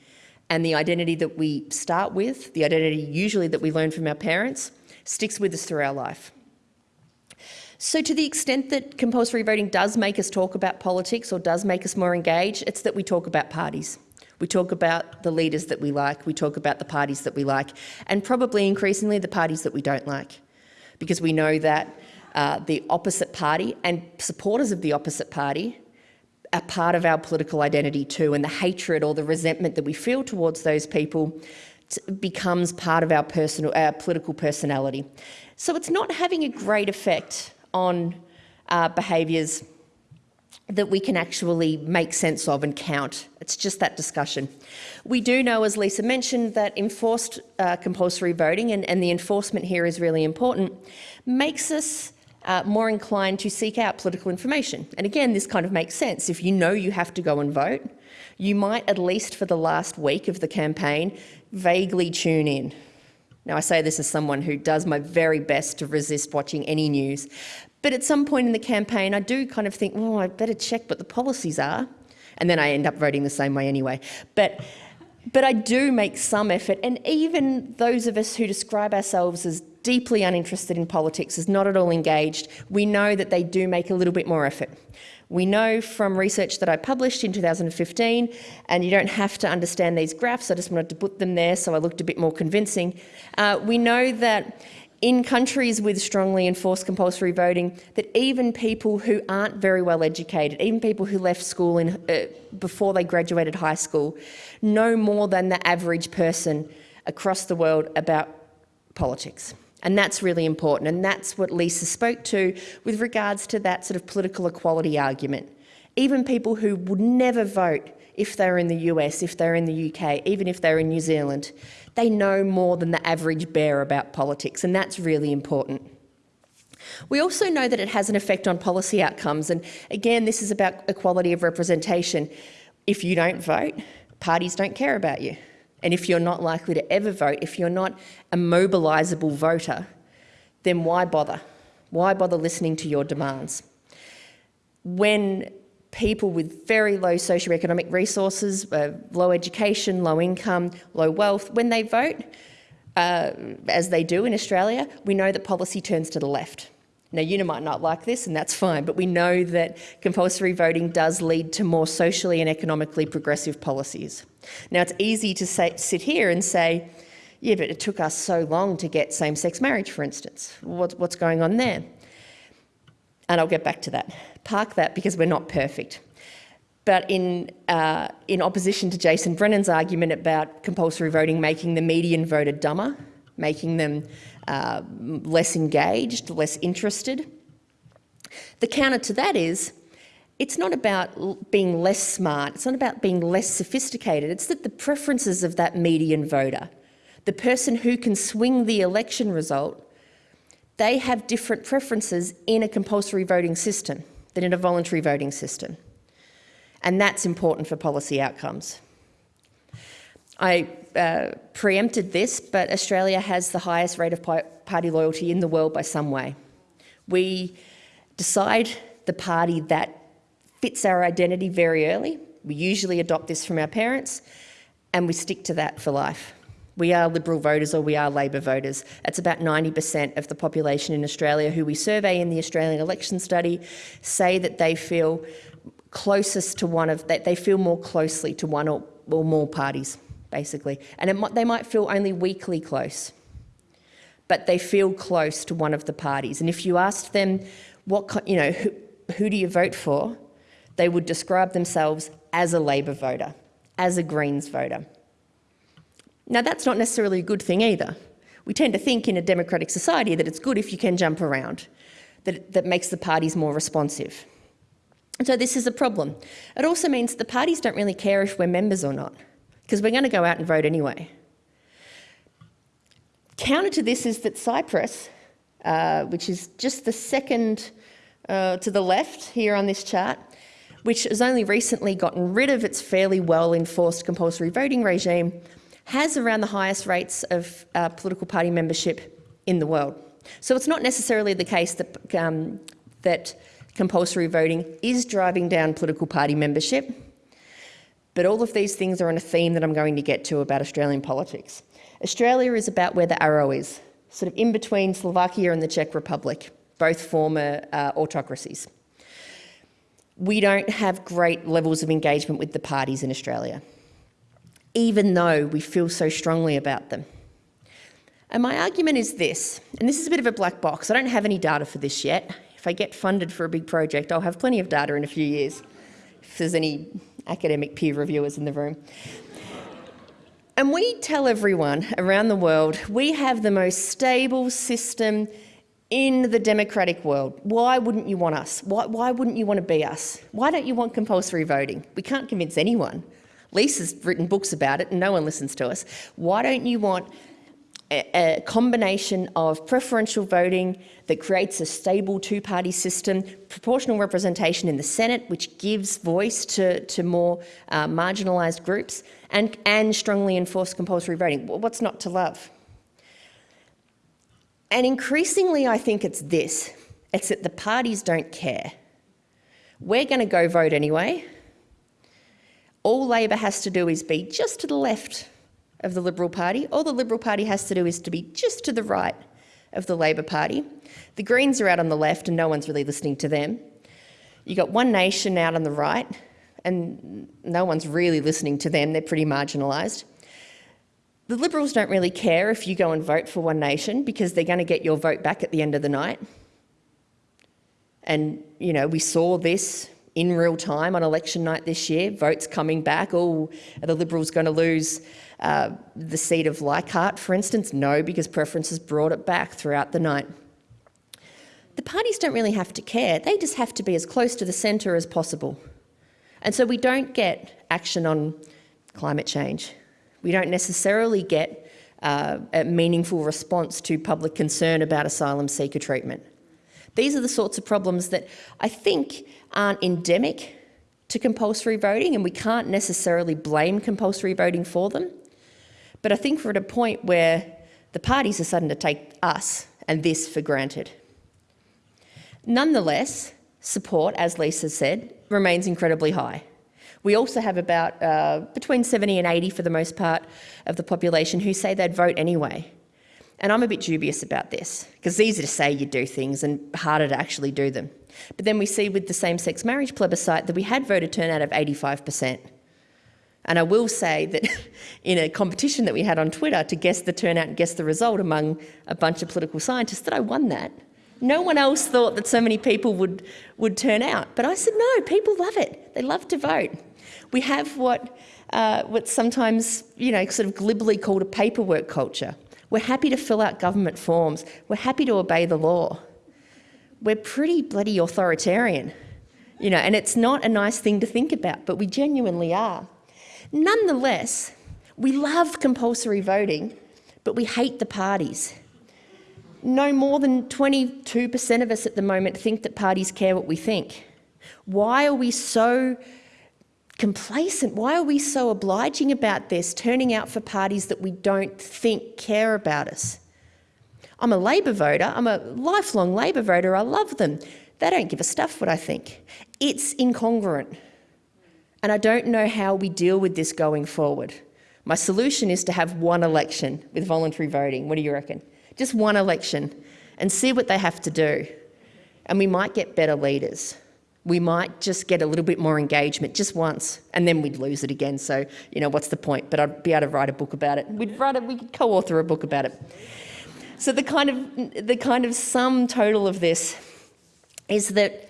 And the identity that we start with, the identity usually that we learn from our parents, sticks with us through our life. So to the extent that compulsory voting does make us talk about politics or does make us more engaged, it's that we talk about parties. We talk about the leaders that we like, we talk about the parties that we like, and probably increasingly the parties that we don't like because we know that uh, the opposite party and supporters of the opposite party are part of our political identity too, and the hatred or the resentment that we feel towards those people becomes part of our personal, our political personality. So it's not having a great effect on uh, behaviours that we can actually make sense of and count. It's just that discussion. We do know, as Lisa mentioned, that enforced uh, compulsory voting, and, and, the enforcement here is really important, makes us uh, more inclined to seek out political information. And again, this kind of makes sense. If you know you have to go and vote, you might, at least for the last week of the campaign, vaguely tune in. Now, I say this as someone who does my very best to resist watching any news, but at some point in the campaign, I do kind of think, well, I better check what the policies are. And then I end up voting the same way anyway. But, but I do make some effort. And even those of us who describe ourselves as deeply uninterested in politics, as not at all engaged, we know that they do make a little bit more effort. We know from research that I published in 2015, and you don't have to understand these graphs, I just wanted to put them there so I looked a bit more convincing. Uh, we know that in countries with strongly enforced compulsory voting that even people who aren't very well educated, even people who left school in, uh, before they graduated high school, know more than the average person across the world about politics. And that's really important. And that's what Lisa spoke to with regards to that sort of political equality argument. Even people who would never vote if they're in the US, if they're in the UK, even if they're in New Zealand, they know more than the average bear about politics, and that's really important. We also know that it has an effect on policy outcomes, and again, this is about equality of representation. If you don't vote, parties don't care about you. And if you're not likely to ever vote, if you're not a mobilisable voter, then why bother? Why bother listening to your demands? When people with very low socioeconomic resources, uh, low education, low income, low wealth, when they vote, uh, as they do in Australia, we know that policy turns to the left. Now, you might not like this, and that's fine, but we know that compulsory voting does lead to more socially and economically progressive policies. Now, it's easy to say, sit here and say, yeah, but it took us so long to get same-sex marriage, for instance. What, what's going on there? And I'll get back to that. Park that because we're not perfect. But in, uh, in opposition to Jason Brennan's argument about compulsory voting making the median voter dumber, making them uh, less engaged, less interested, the counter to that is it's not about being less smart, it's not about being less sophisticated, it's that the preferences of that median voter, the person who can swing the election result, they have different preferences in a compulsory voting system than in a voluntary voting system. And that's important for policy outcomes. I uh, preempted this, but Australia has the highest rate of party loyalty in the world by some way. We decide the party that fits our identity very early. We usually adopt this from our parents and we stick to that for life. We are Liberal voters or we are Labor voters. It's about 90% of the population in Australia who we survey in the Australian election study say that they feel closest to one of, that they feel more closely to one or, or more parties, basically. And might, they might feel only weakly close, but they feel close to one of the parties. And if you asked them, what, you know, who, who do you vote for? They would describe themselves as a Labor voter, as a Greens voter. Now, that's not necessarily a good thing either. We tend to think in a democratic society that it's good if you can jump around, that, that makes the parties more responsive. So this is a problem. It also means the parties don't really care if we're members or not, because we're going to go out and vote anyway. Counter to this is that Cyprus, uh, which is just the second uh, to the left here on this chart, which has only recently gotten rid of its fairly well enforced compulsory voting regime, has around the highest rates of uh, political party membership in the world. So it's not necessarily the case that, um, that compulsory voting is driving down political party membership, but all of these things are on a theme that I'm going to get to about Australian politics. Australia is about where the arrow is, sort of in between Slovakia and the Czech Republic, both former uh, autocracies. We don't have great levels of engagement with the parties in Australia even though we feel so strongly about them. And my argument is this, and this is a bit of a black box. I don't have any data for this yet. If I get funded for a big project, I'll have plenty of data in a few years, if there's any academic peer reviewers in the room. And we tell everyone around the world we have the most stable system in the democratic world. Why wouldn't you want us? Why, why wouldn't you want to be us? Why don't you want compulsory voting? We can't convince anyone. Lisa's written books about it and no one listens to us. Why don't you want a, combination of preferential voting that creates a stable two-party system, proportional representation in the Senate, which gives voice to, to more uh, marginalised groups, and, and strongly enforced compulsory voting. What's not to love? And increasingly, I think it's this. It's that the parties don't care. We're going to go vote anyway all Labor has to do is be just to the left of the Liberal Party. All the Liberal Party has to do is to be just to the right of the Labor Party. The Greens are out on the left and no one's really listening to them. You've got One Nation out on the right and no one's really listening to them, they're pretty marginalised. The Liberals don't really care if you go and vote for One Nation because they're going to get your vote back at the end of the night. And, you know, we saw this in real time on election night this year, votes coming back. Oh, are the Liberals going to lose uh, the seat of Leichhardt, for instance? No, because preferences brought it back throughout the night. The parties don't really have to care. They just have to be as close to the centre as possible. And so we don't get action on climate change. We don't necessarily get uh, a meaningful response to public concern about asylum seeker treatment. These are the sorts of problems that I think aren't endemic to compulsory voting and we can't necessarily blame compulsory voting for them. But I think we're at a point where the parties are starting to take us and this for granted. Nonetheless, support, as Lisa said, remains incredibly high. We also have about uh, between 70 and 80 for the most part of the population who say they'd vote anyway. And I'm a bit dubious about this because it's easy to say you do things and harder to actually do them. But then we see with the same-sex marriage plebiscite that we had voter turnout of 85%. And I will say that [laughs] in a competition that we had on Twitter to guess the turnout and guess the result among a bunch of political scientists, that I won that. No one else thought that so many people would, would turn out. But I said, no, people love it. They love to vote. We have what, uh, what's sometimes, you know, sort of glibly called a paperwork culture. We're happy to fill out government forms. We're happy to obey the law we're pretty bloody authoritarian, you know, and it's not a nice thing to think about, but we genuinely are. Nonetheless, we love compulsory voting, but we hate the parties. No more than 22% of us at the moment think that parties care what we think. Why are we so complacent? Why are we so obliging about this, turning out for parties that we don't think care about us? I'm a Labor voter, I'm a lifelong Labor voter, I love them. They don't give a stuff what I think. It's incongruent. And I don't know how we deal with this going forward. My solution is to have one election with voluntary voting. What do you reckon? Just one election and see what they have to do. And we might get better leaders. We might just get a little bit more engagement just once and then we'd lose it again. So, you know, what's the point? But I'd be able to write a book about it. We'd write a, we could co-author a book about it. So the kind of the kind of sum total of this is that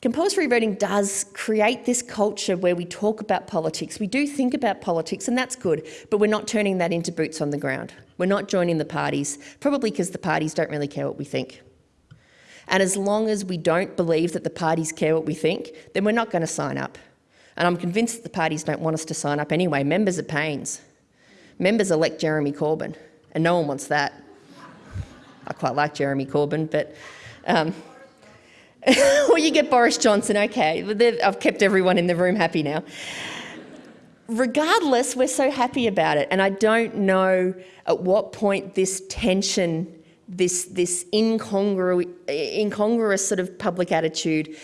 compulsory voting does create this culture where we talk about politics. We do think about politics, and that's good, but we're not turning that into boots on the ground. We're not joining the parties, probably because the parties don't really care what we think. And as long as we don't believe that the parties care what we think, then we're not going to sign up. And I'm convinced that the parties don't want us to sign up anyway. Members are pains. Members elect Jeremy Corbyn, and no one wants that. I quite like Jeremy Corbyn, but um, [laughs] you get Boris Johnson, okay. I've kept everyone in the room happy now. Regardless, we're so happy about it, and I don't know at what point this tension, this, this incongru incongruous sort of public attitude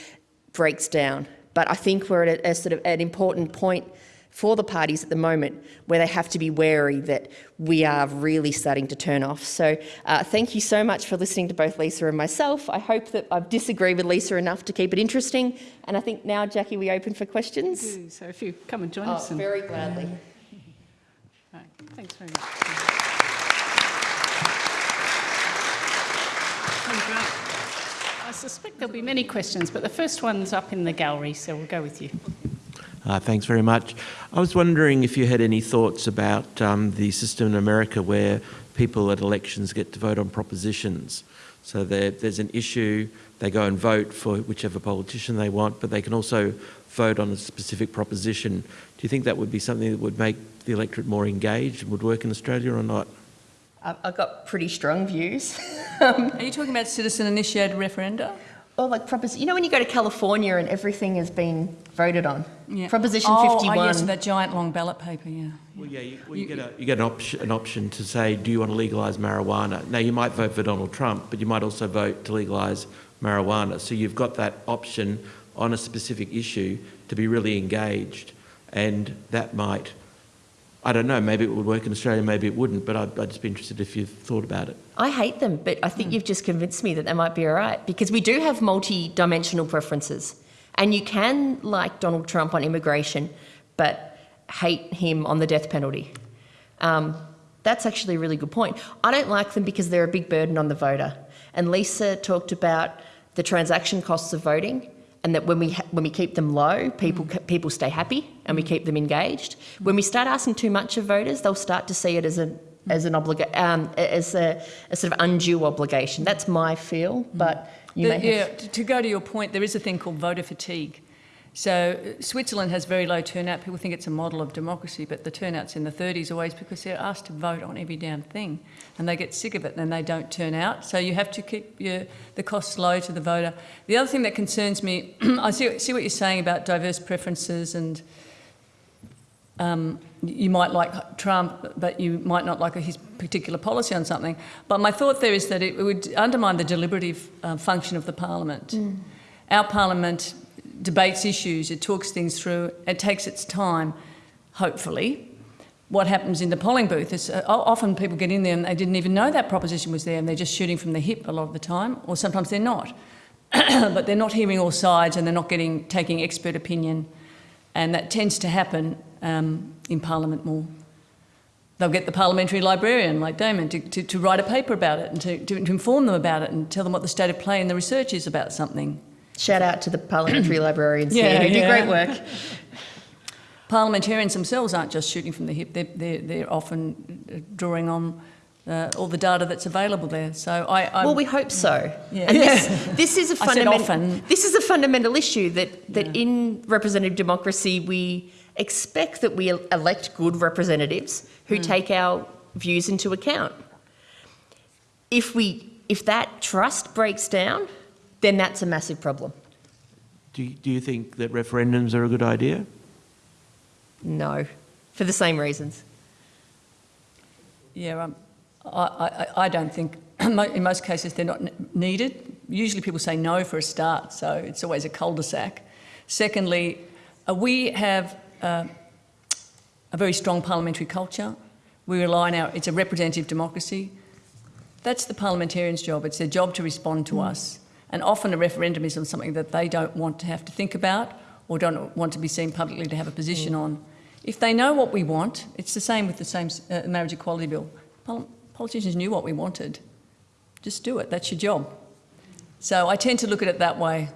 breaks down. But I think we're at a, a sort of an important point for the parties at the moment where they have to be wary that we are really starting to turn off. So uh, thank you so much for listening to both Lisa and myself. I hope that I've disagreed with Lisa enough to keep it interesting. And I think now, Jackie, we open for questions. So if you come and join Oh, us. and- very gladly. Right, Thanks very much. Oh, great. I suspect there'll be many questions, but the first one's up in the gallery, so we'll go with you. Uh, thanks very much. I was wondering if you had any thoughts about um, the system in America where people at elections get to vote on propositions. So there's an issue, they go and vote for whichever politician they want, but they can also vote on a specific proposition. Do you think that would be something that would make the electorate more engaged and would work in Australia or not? I've I've got pretty strong views. [laughs] Um, Are you talking about citizen-initiated referenda? Or like propos- you know when you go to California and everything has been voted on? Yeah. Proposition oh, 51. Oh, yes, that giant long ballot paper, yeah. Well, yeah, you, well, you get, a, you get an, option, an option to say, do you want to legalise marijuana? Now, you might vote for Donald Trump, but you might also vote to legalise marijuana. So you've got that option on a specific issue to be really engaged. And that might, I don't know, maybe it would work in Australia, maybe it wouldn't, but I'd, I'd just be interested if you've thought about it. I hate them, but I think you've just convinced me that they might be all right because we do have multi-dimensional preferences, and you can like Donald Trump on immigration, but hate him on the death penalty. Um, that's actually a really good point. I don't like them because they're a big burden on the voter. And Lisa talked about the transaction costs of voting, and that when we ha- when we keep them low, people mm. people stay happy and we mm. keep them engaged. When we start asking too much of voters, they'll start to see it as a mm. as an obliga- um, as a, a sort of undue obligation. That's my feel, but you The- may yeah, have. to, to go to your point, there is a thing called voter fatigue. So Switzerland has very low turnout. People think it's a model of democracy, but the turnout's in the 30s always because they're asked to vote on every damn thing, and they get sick of it and they don't turn out. So you have to keep your, the costs low to the voter. The other thing that concerns me, [clears throat] I see, see what you're saying about diverse preferences and um, you might like Trump, but you might not like his particular policy on something. But my thought there is that it would undermine the deliberative uh, function of the parliament. Our parliament debates issues, it talks things through, it takes its time, hopefully. What happens in the polling booth is uh, often people get in there and they didn't even know that proposition was there and they're just shooting from the hip a lot of the time, or sometimes they're not. [clears throat] but they're not hearing all sides and they're not getting taking expert opinion. And that tends to happen um, in Parliament more. They'll get the parliamentary librarian, like Damon, to, to, to write a paper about it and to, to, to inform them about it and tell them what the state of play and the research is about something. Shout out to the parliamentary [clears throat] librarians Yeah, here who do great work. [laughs] Parliamentarians themselves aren't just shooting from the hip, they're, they're, they're often drawing on uh, all the data that's available there. So I, I Well, we hope so. Yeah. And this, [laughs] this is a fundamental. This is a fundamental issue that that in representative democracy we expect that we elect good representatives who take our views into account. If we if that trust breaks down, then that's a massive problem. Do you, do you think that referendums are a good idea? no, for the same reasons. Yeah, um, I, I, I don't think, [clears throat] in most cases, they're not needed. Usually people say no for a start, so it's always a cul-de-sac. Secondly, uh, we have uh, a very strong parliamentary culture. We rely on our, it's a representative democracy. That's the parliamentarians' job. It's their job to respond to us. And often a referendum is on something that they don't want to have to think about or don't want to be seen publicly to have a position on. If they know what we want, it's the same with the same uh, marriage equality bill. Pol- politicians knew what we wanted. Just do it. That's your job. So I tend to look at it that way.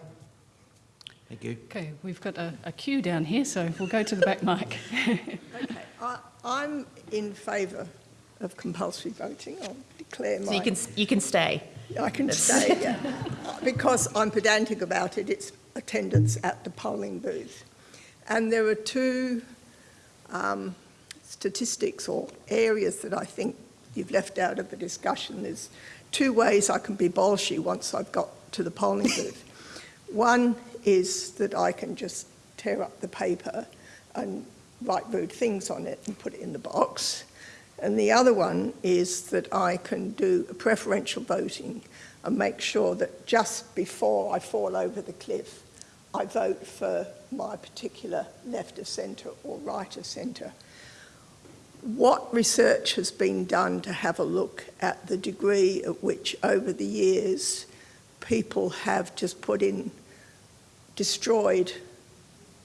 Thank you. Okay, we've got a, a queue down here, so we'll go to the back mic. Okay, I, I'm in favour of compulsory voting. I'll declare my. So you can, you can stay. I can say, yeah. Because I'm pedantic about it, it's attendance at the polling booth. And there are two um, statistics or areas that I think you've left out of the discussion. There's two ways I can be bolshy once I've got to the polling [laughs] booth. One is that I can just tear up the paper and write rude things on it and put it in the box. And the other one is that I can do preferential voting and make sure that just before I fall over the cliff, I vote for my particular left of centre or right of centre. What research has been done to have a look at the degree at which over the years people have just put in destroyed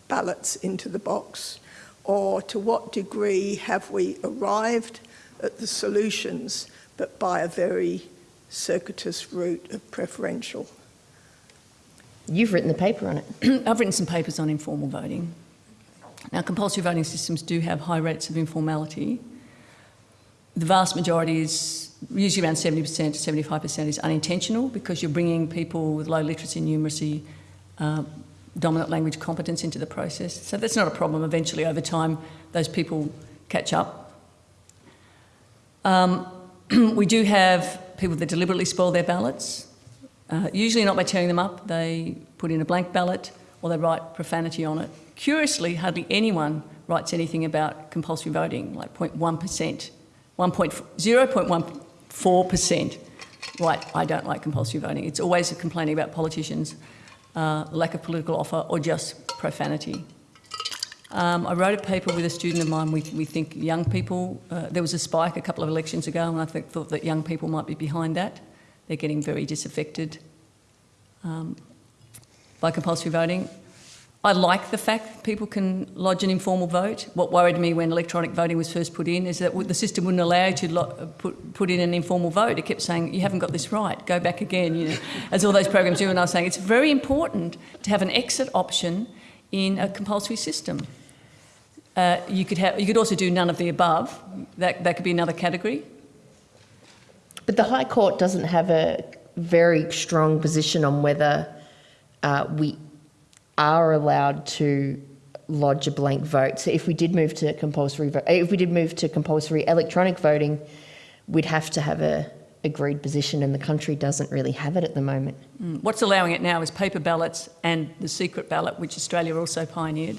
ballots into the box? Or to what degree have we arrived at the solutions but by a very circuitous route of preferential? You've written the paper on it. [clears throat] I've written some papers on informal voting. Now, compulsory voting systems do have high rates of informality. The vast majority is usually around 70% to 75% is unintentional because you're bringing people with low literacy and numeracy, uh, dominant language competence into the process. So that's not a problem. Eventually, over time, those people catch up. Um, [clears throat] we do have people that deliberately spoil their ballots. Uh, usually not by tearing them up, they put in a blank ballot or they write profanity on it. Curiously, hardly anyone writes anything about compulsory voting, like 0.1%, 0.14% right, I don't like compulsory voting. It's always complaining about politicians, uh, lack of political offer, or just profanity. Um, I wrote a paper with a student of mine. We, we think young people, uh, there was a spike a couple of elections ago, and I think, thought that young people might be behind that. They're getting very disaffected um, by compulsory voting. I like the fact people can lodge an informal vote. What worried me when electronic voting was first put in is that the system wouldn't allow you to put, put in an informal vote. It kept saying, you haven't got this right, go back again, you know, as all those programs do. And I was saying, it's very important to have an exit option in a compulsory system. Uh, you, could have, you could also do none of the above. That, that could be another category. But the High Court doesn't have a very strong position on whether uh, we are allowed to lodge a blank vote. So if we did move to compulsory vote, if we did move to compulsory electronic voting, we'd have to have a agreed position, and the country doesn't really have it at the moment. Mm. What's allowing it now is paper ballots and the secret ballot, which Australia also pioneered.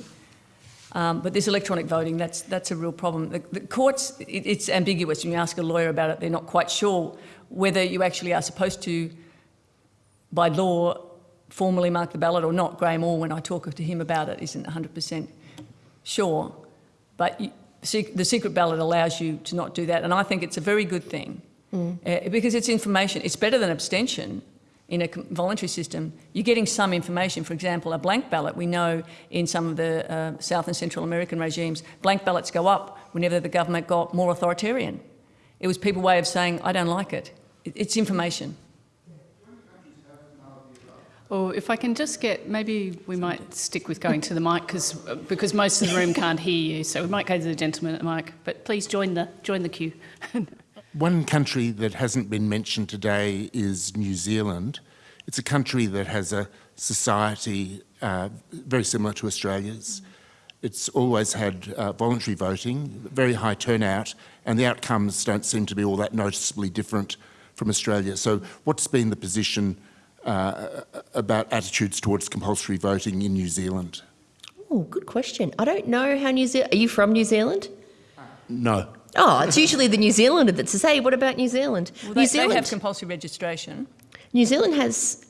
Um, but this electronic voting, that's, that's a real problem. The, the courts, it, it's ambiguous. When you ask a lawyer about it, they're not quite sure whether you actually are supposed to, by law, formally mark the ballot or not. Graeme Orr, when I talk to him about it, isn't 100% sure. But you, the secret ballot allows you to not do that, and I think it's a very good thing mm. uh, because it's information. It's better than abstention in a voluntary system, you're getting some information. For example, a blank ballot, we know in some of the uh, South and Central American regimes, blank ballots go up whenever the government got more authoritarian. It was people's way of saying, I don't like it. It's information. Or if I can just get, maybe we might stick with going to the mic because because most of the room can't hear you. So we might go to the gentleman at the mic. But please join the join the queue. [laughs] One country that hasn't been mentioned today is New Zealand. It's a country that has a society uh, very similar to Australia's. It's always had uh, voluntary voting, very high turnout, and the outcomes don't seem to be all that noticeably different from Australia. So what's been the position uh, about attitudes towards compulsory voting in New Zealand? Oh, good question. I don't know how New Zealand. Are you from New Zealand? No. Oh, it's usually the New Zealander that says, "Hey, what about New Zealand?" Well, New Zealand they have compulsory registration. New Zealand has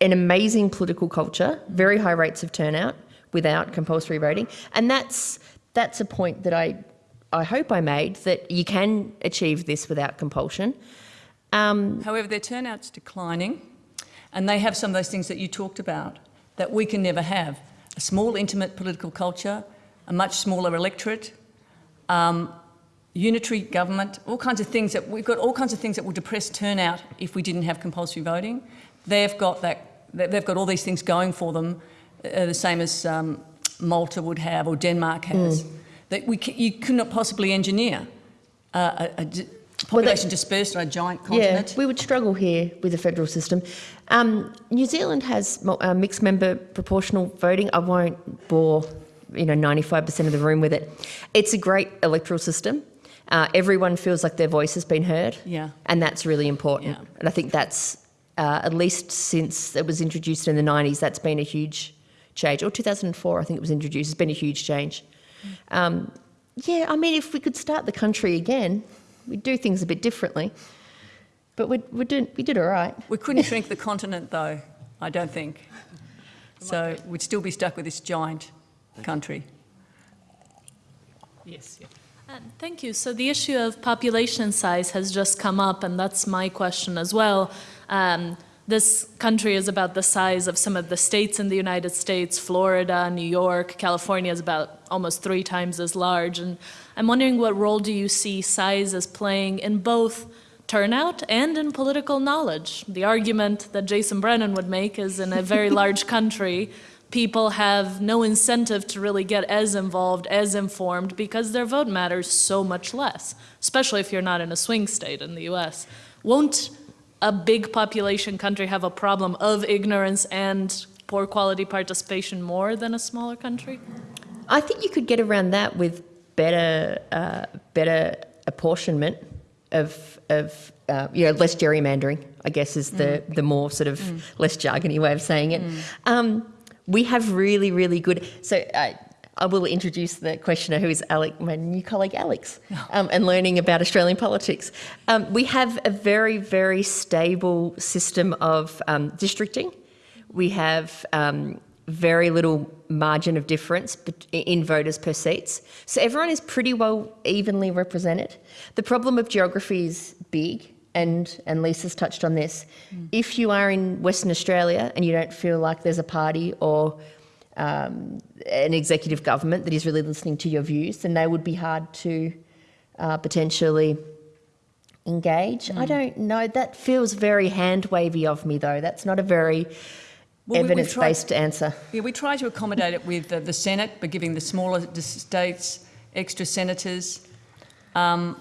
an amazing political culture, very high rates of turnout without compulsory voting, and that's that's a point that I I hope I made that you can achieve this without compulsion. Um, However, their turnout's declining, and they have some of those things that you talked about that we can never have. A small, intimate political culture, a much smaller electorate, um, unitary government, all kinds of things that we've got all kinds of things that will depress turnout if we didn't have compulsory voting. They've got that, they've got all these things going for them, uh, the same as um, Malta would have or Denmark has, that we you could not possibly engineer uh, a, a population dispersed on a giant continent. yeah, we would struggle here with the federal system. Um, New Zealand has uh, mixed member proportional voting. I won't bore you know 95% of the room with it. It's a great electoral system. Uh, everyone feels like their voice has been heard. Yeah. And that's really important. Yeah. And I think that's, uh, at least since it was introduced in the 90s, that's been a huge change. Or 2004, I think it was introduced, it's been a huge change. Um, yeah, I mean, if we could start the country again, we'd do things a bit differently. But we're, we're doing, we did all right. We couldn't [laughs] shrink the continent, though, I don't think. So we'd still be stuck with this giant country. Yes. Yeah. Uh, Thank you. So the issue of population size has just come up, and that's my question as well. Um, this country is about the size of some of the states in the United States. Florida, New York, California is about almost three times as large. And I'm wondering what role do you see size as playing in both turnout and in political knowledge? The argument that Jason Brennan would make is in a very [laughs] large country, people have no incentive to really get as involved, as informed, because their vote matters so much less, especially if you're not in a swing state in the US. Won't a big population country have a problem of ignorance and poor quality participation more than a smaller country? I think you could get around that with better, uh, better apportionment of, of uh, you know, less gerrymandering. I guess is the the more sort of less jargony way of saying it. Um, we have really, really good. So. Uh, I will introduce the questioner, who is Alec, my new colleague Alex, um, and learning about Australian politics. Um, we have a very, very stable system of um, districting. We have um, very little margin of difference in voters per seats. So everyone is pretty well evenly represented. The problem of geography is big, and, and Lisa's touched on this. If you are in Western Australia and you don't feel like there's a party or um, an executive government that is really listening to your views, then they would be hard to uh, potentially engage. I don't know. That feels very hand wavy of me, though. That's not a very Well, we- evidence based answer. Yeah, we try to accommodate it with the, the Senate by giving the smaller states extra senators. Um,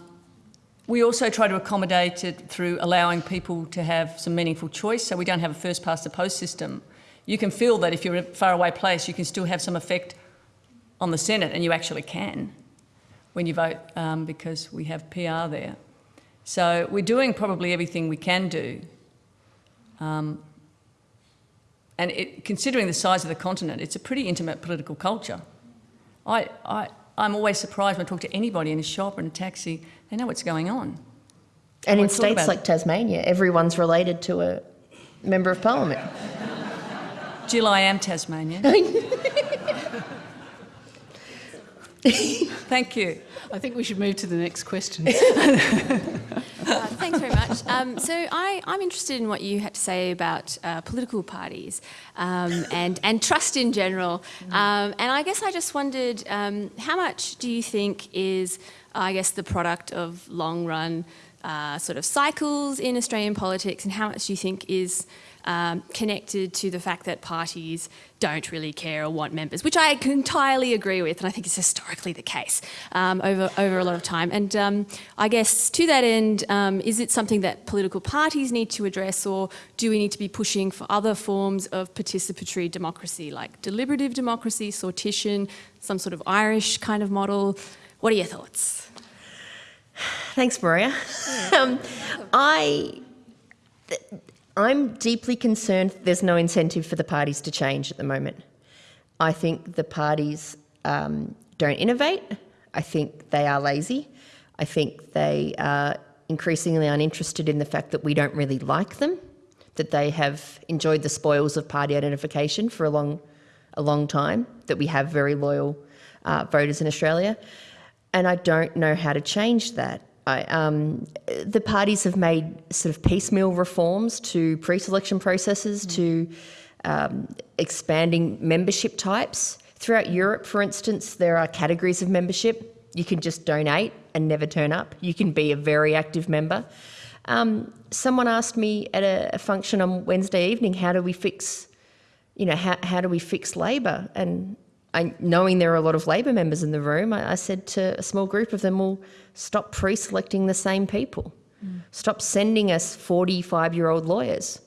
we also try to accommodate it through allowing people to have some meaningful choice, so we don't have a first past the post system. You can feel that if you're in a faraway place, you can still have some effect on the Senate, and you actually can when you vote um, because we have PR there. So we're doing probably everything we can do. Um, and it, considering the size of the continent, it's a pretty intimate political culture. I, I, I'm always surprised when I talk to anybody in a shop or in a taxi, they know what's going on. And I in states about like Tasmania, everyone's related to a member of parliament. Jill, I am Tasmanian. [laughs] Thank you. I think we should move to the next question. [laughs] Uh, thanks very much. Um, so I, I'm interested in what you had to say about uh, political parties um, and, and trust in general. Um, and I guess I just wondered, um, how much do you think is, I guess, the product of long run uh, sort of cycles in Australian politics, and how much do you think is um, connected to the fact that parties don't really care or want members, which I entirely agree with, and I think it's historically the case um, over over a lot of time. And um, I guess to that end, um, is it something that political parties need to address, or do we need to be pushing for other forms of participatory democracy, like deliberative democracy, sortition, some sort of Irish kind of model? What are your thoughts? Thanks, Maria. [laughs] um, I, I'm deeply concerned there's no incentive for the parties to change at the moment. I think the parties um, don't innovate. I think they are lazy. I think they are increasingly uninterested in the fact that we don't really like them, that they have enjoyed the spoils of party identification for a long, a long time, that we have very loyal uh, voters in Australia. And I don't know how to change that. I, um, the parties have made sort of piecemeal reforms to pre-selection processes, to um, expanding membership types. Throughout Europe, for instance, there are categories of membership. You can just donate and never turn up. You can be a very active member. Um, someone asked me at a, a function on Wednesday evening, how do we fix, you know, how, how do we fix Labor? And I, knowing there are a lot of Labor members in the room, I, I said to a small group of them, well, stop pre-selecting the same people. Stop sending us 45-year-old lawyers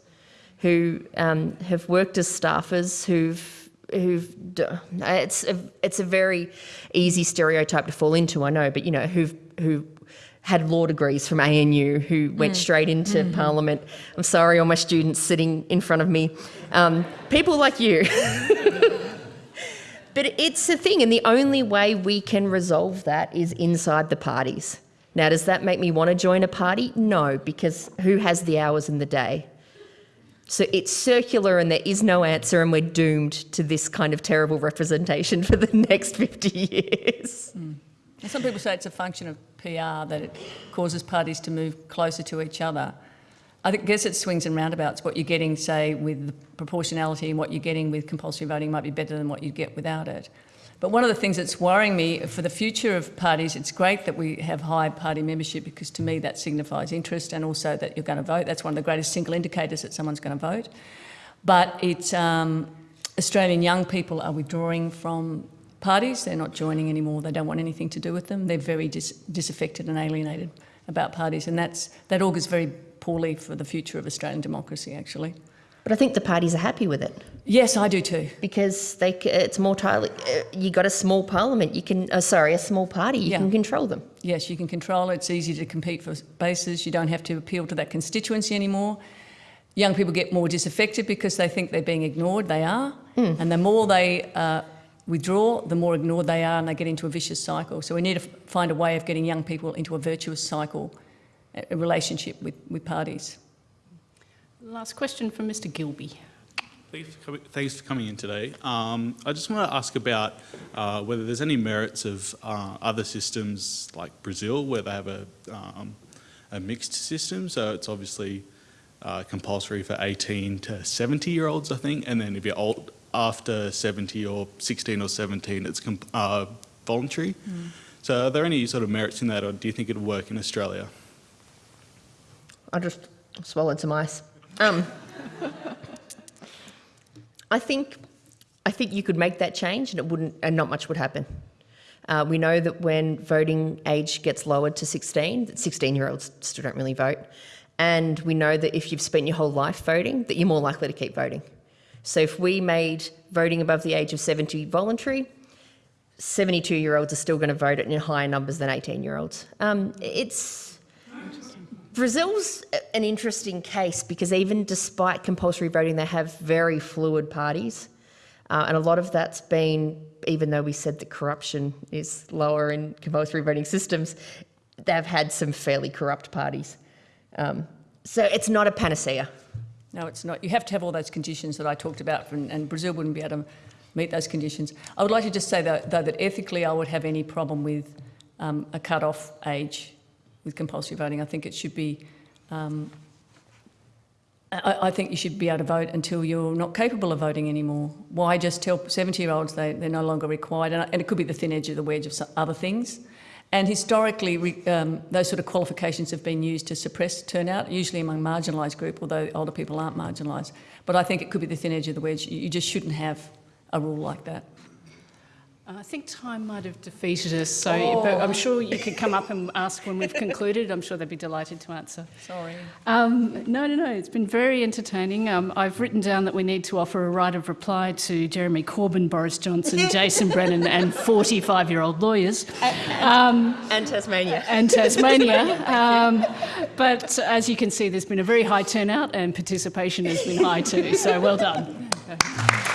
who um, have worked as staffers, who've who've it's a, it's a very easy stereotype to fall into, I know, but you know who've who had law degrees from ANU, who went straight into Parliament. I'm sorry, all my students sitting in front of me, um, people like you. [laughs] But it's a thing, and the only way we can resolve that is inside the parties. Now, does that make me want to join a party? No, because who has the hours in the day? So it's circular and there is no answer, and we're doomed to this kind of terrible representation for the next [laughs] 50 years. Mm. And some people say it's a function of PR that it causes parties to move closer to each other. I guess it swings and roundabouts. What you're getting, say, with proportionality and what you're getting with compulsory voting might be better than what you get without it. But one of the things that's worrying me for the future of parties, it's great that we have high party membership because to me that signifies interest and also that you're going to vote. That's one of the greatest single indicators that someone's going to vote. But it's um, Australian young people are withdrawing from parties. They're not joining anymore. They don't want anything to do with them. They're very dis disaffected and alienated about parties, and that's that augurs very poorly for the future of Australian democracy. Actually, But I think the parties are happy with it yes, I do too. because they, it's more tightly. Uh, you got a small parliament, you can, uh, sorry, a small party, you Yeah. can control them. Yes, you can control it. It's easy to compete for bases. You don't have to appeal to that constituency anymore. Young people get more disaffected because they think they're being ignored. They are. And the more they uh, withdraw, the more ignored they are and they get into a vicious cycle. So we need to find a way of getting young people into a virtuous cycle, a a relationship with, with parties. Last question from Mr Gilby. Thanks for coming, thanks for coming in today. Um, I just want to ask about uh, whether there's any merits of uh, other systems like Brazil, where they have a, um, a mixed system. So it's obviously uh, compulsory for 18 to 70 year olds, I think, and then if you're old after 70 or 16 or 17, it's com- uh, voluntary. So are there any sort of merits in that, or do you think it'll work in Australia? I just swallowed some ice. Um, I think, I think you could make that change, and it wouldn't, and not much would happen. Uh, we know that when voting age gets lowered to 16, that 16-year-olds still don't really vote, and we know that if you've spent your whole life voting, that you're more likely to keep voting. So if we made voting above the age of 70 voluntary, 72-year-olds are still going to vote in higher numbers than 18-year-olds. Um, it's Brazil's an interesting case because even despite compulsory voting, they have very fluid parties. Uh, and a lot of that's been, even though we said that corruption is lower in compulsory voting systems, they've had some fairly corrupt parties. Um, so it's not a panacea. No, it's not. You have to have all those conditions that I talked about, and, and Brazil wouldn't be able to meet those conditions. I would like to just say, though, though that ethically I would have any problem with um, a cut-off age with compulsory voting. I think it should be, um, I, I think you should be able to vote until you're not capable of voting anymore. Why just tell 70-year-olds they, they're no longer required? And, and it could be the thin edge of the wedge of some other things. And historically, re, um, those sort of qualifications have been used to suppress turnout, usually among marginalised group, although older people aren't marginalised. But I think it could be the thin edge of the wedge. You just shouldn't have a rule like that. I think time might have defeated us, so but I'm sure you could come up and ask when we've concluded. I'm sure they'd be delighted to answer. Sorry. Um, no, no, no. It's been very entertaining. Um, I've written down that we need to offer a right of reply to Jeremy Corbyn, Boris Johnson, [laughs] Jason Brennan, and 45-year-old lawyers, um, And Tasmania. and Tasmania. [laughs] Um, but as you can see, there's been a very high turnout, and participation has been high too. So well done. [laughs]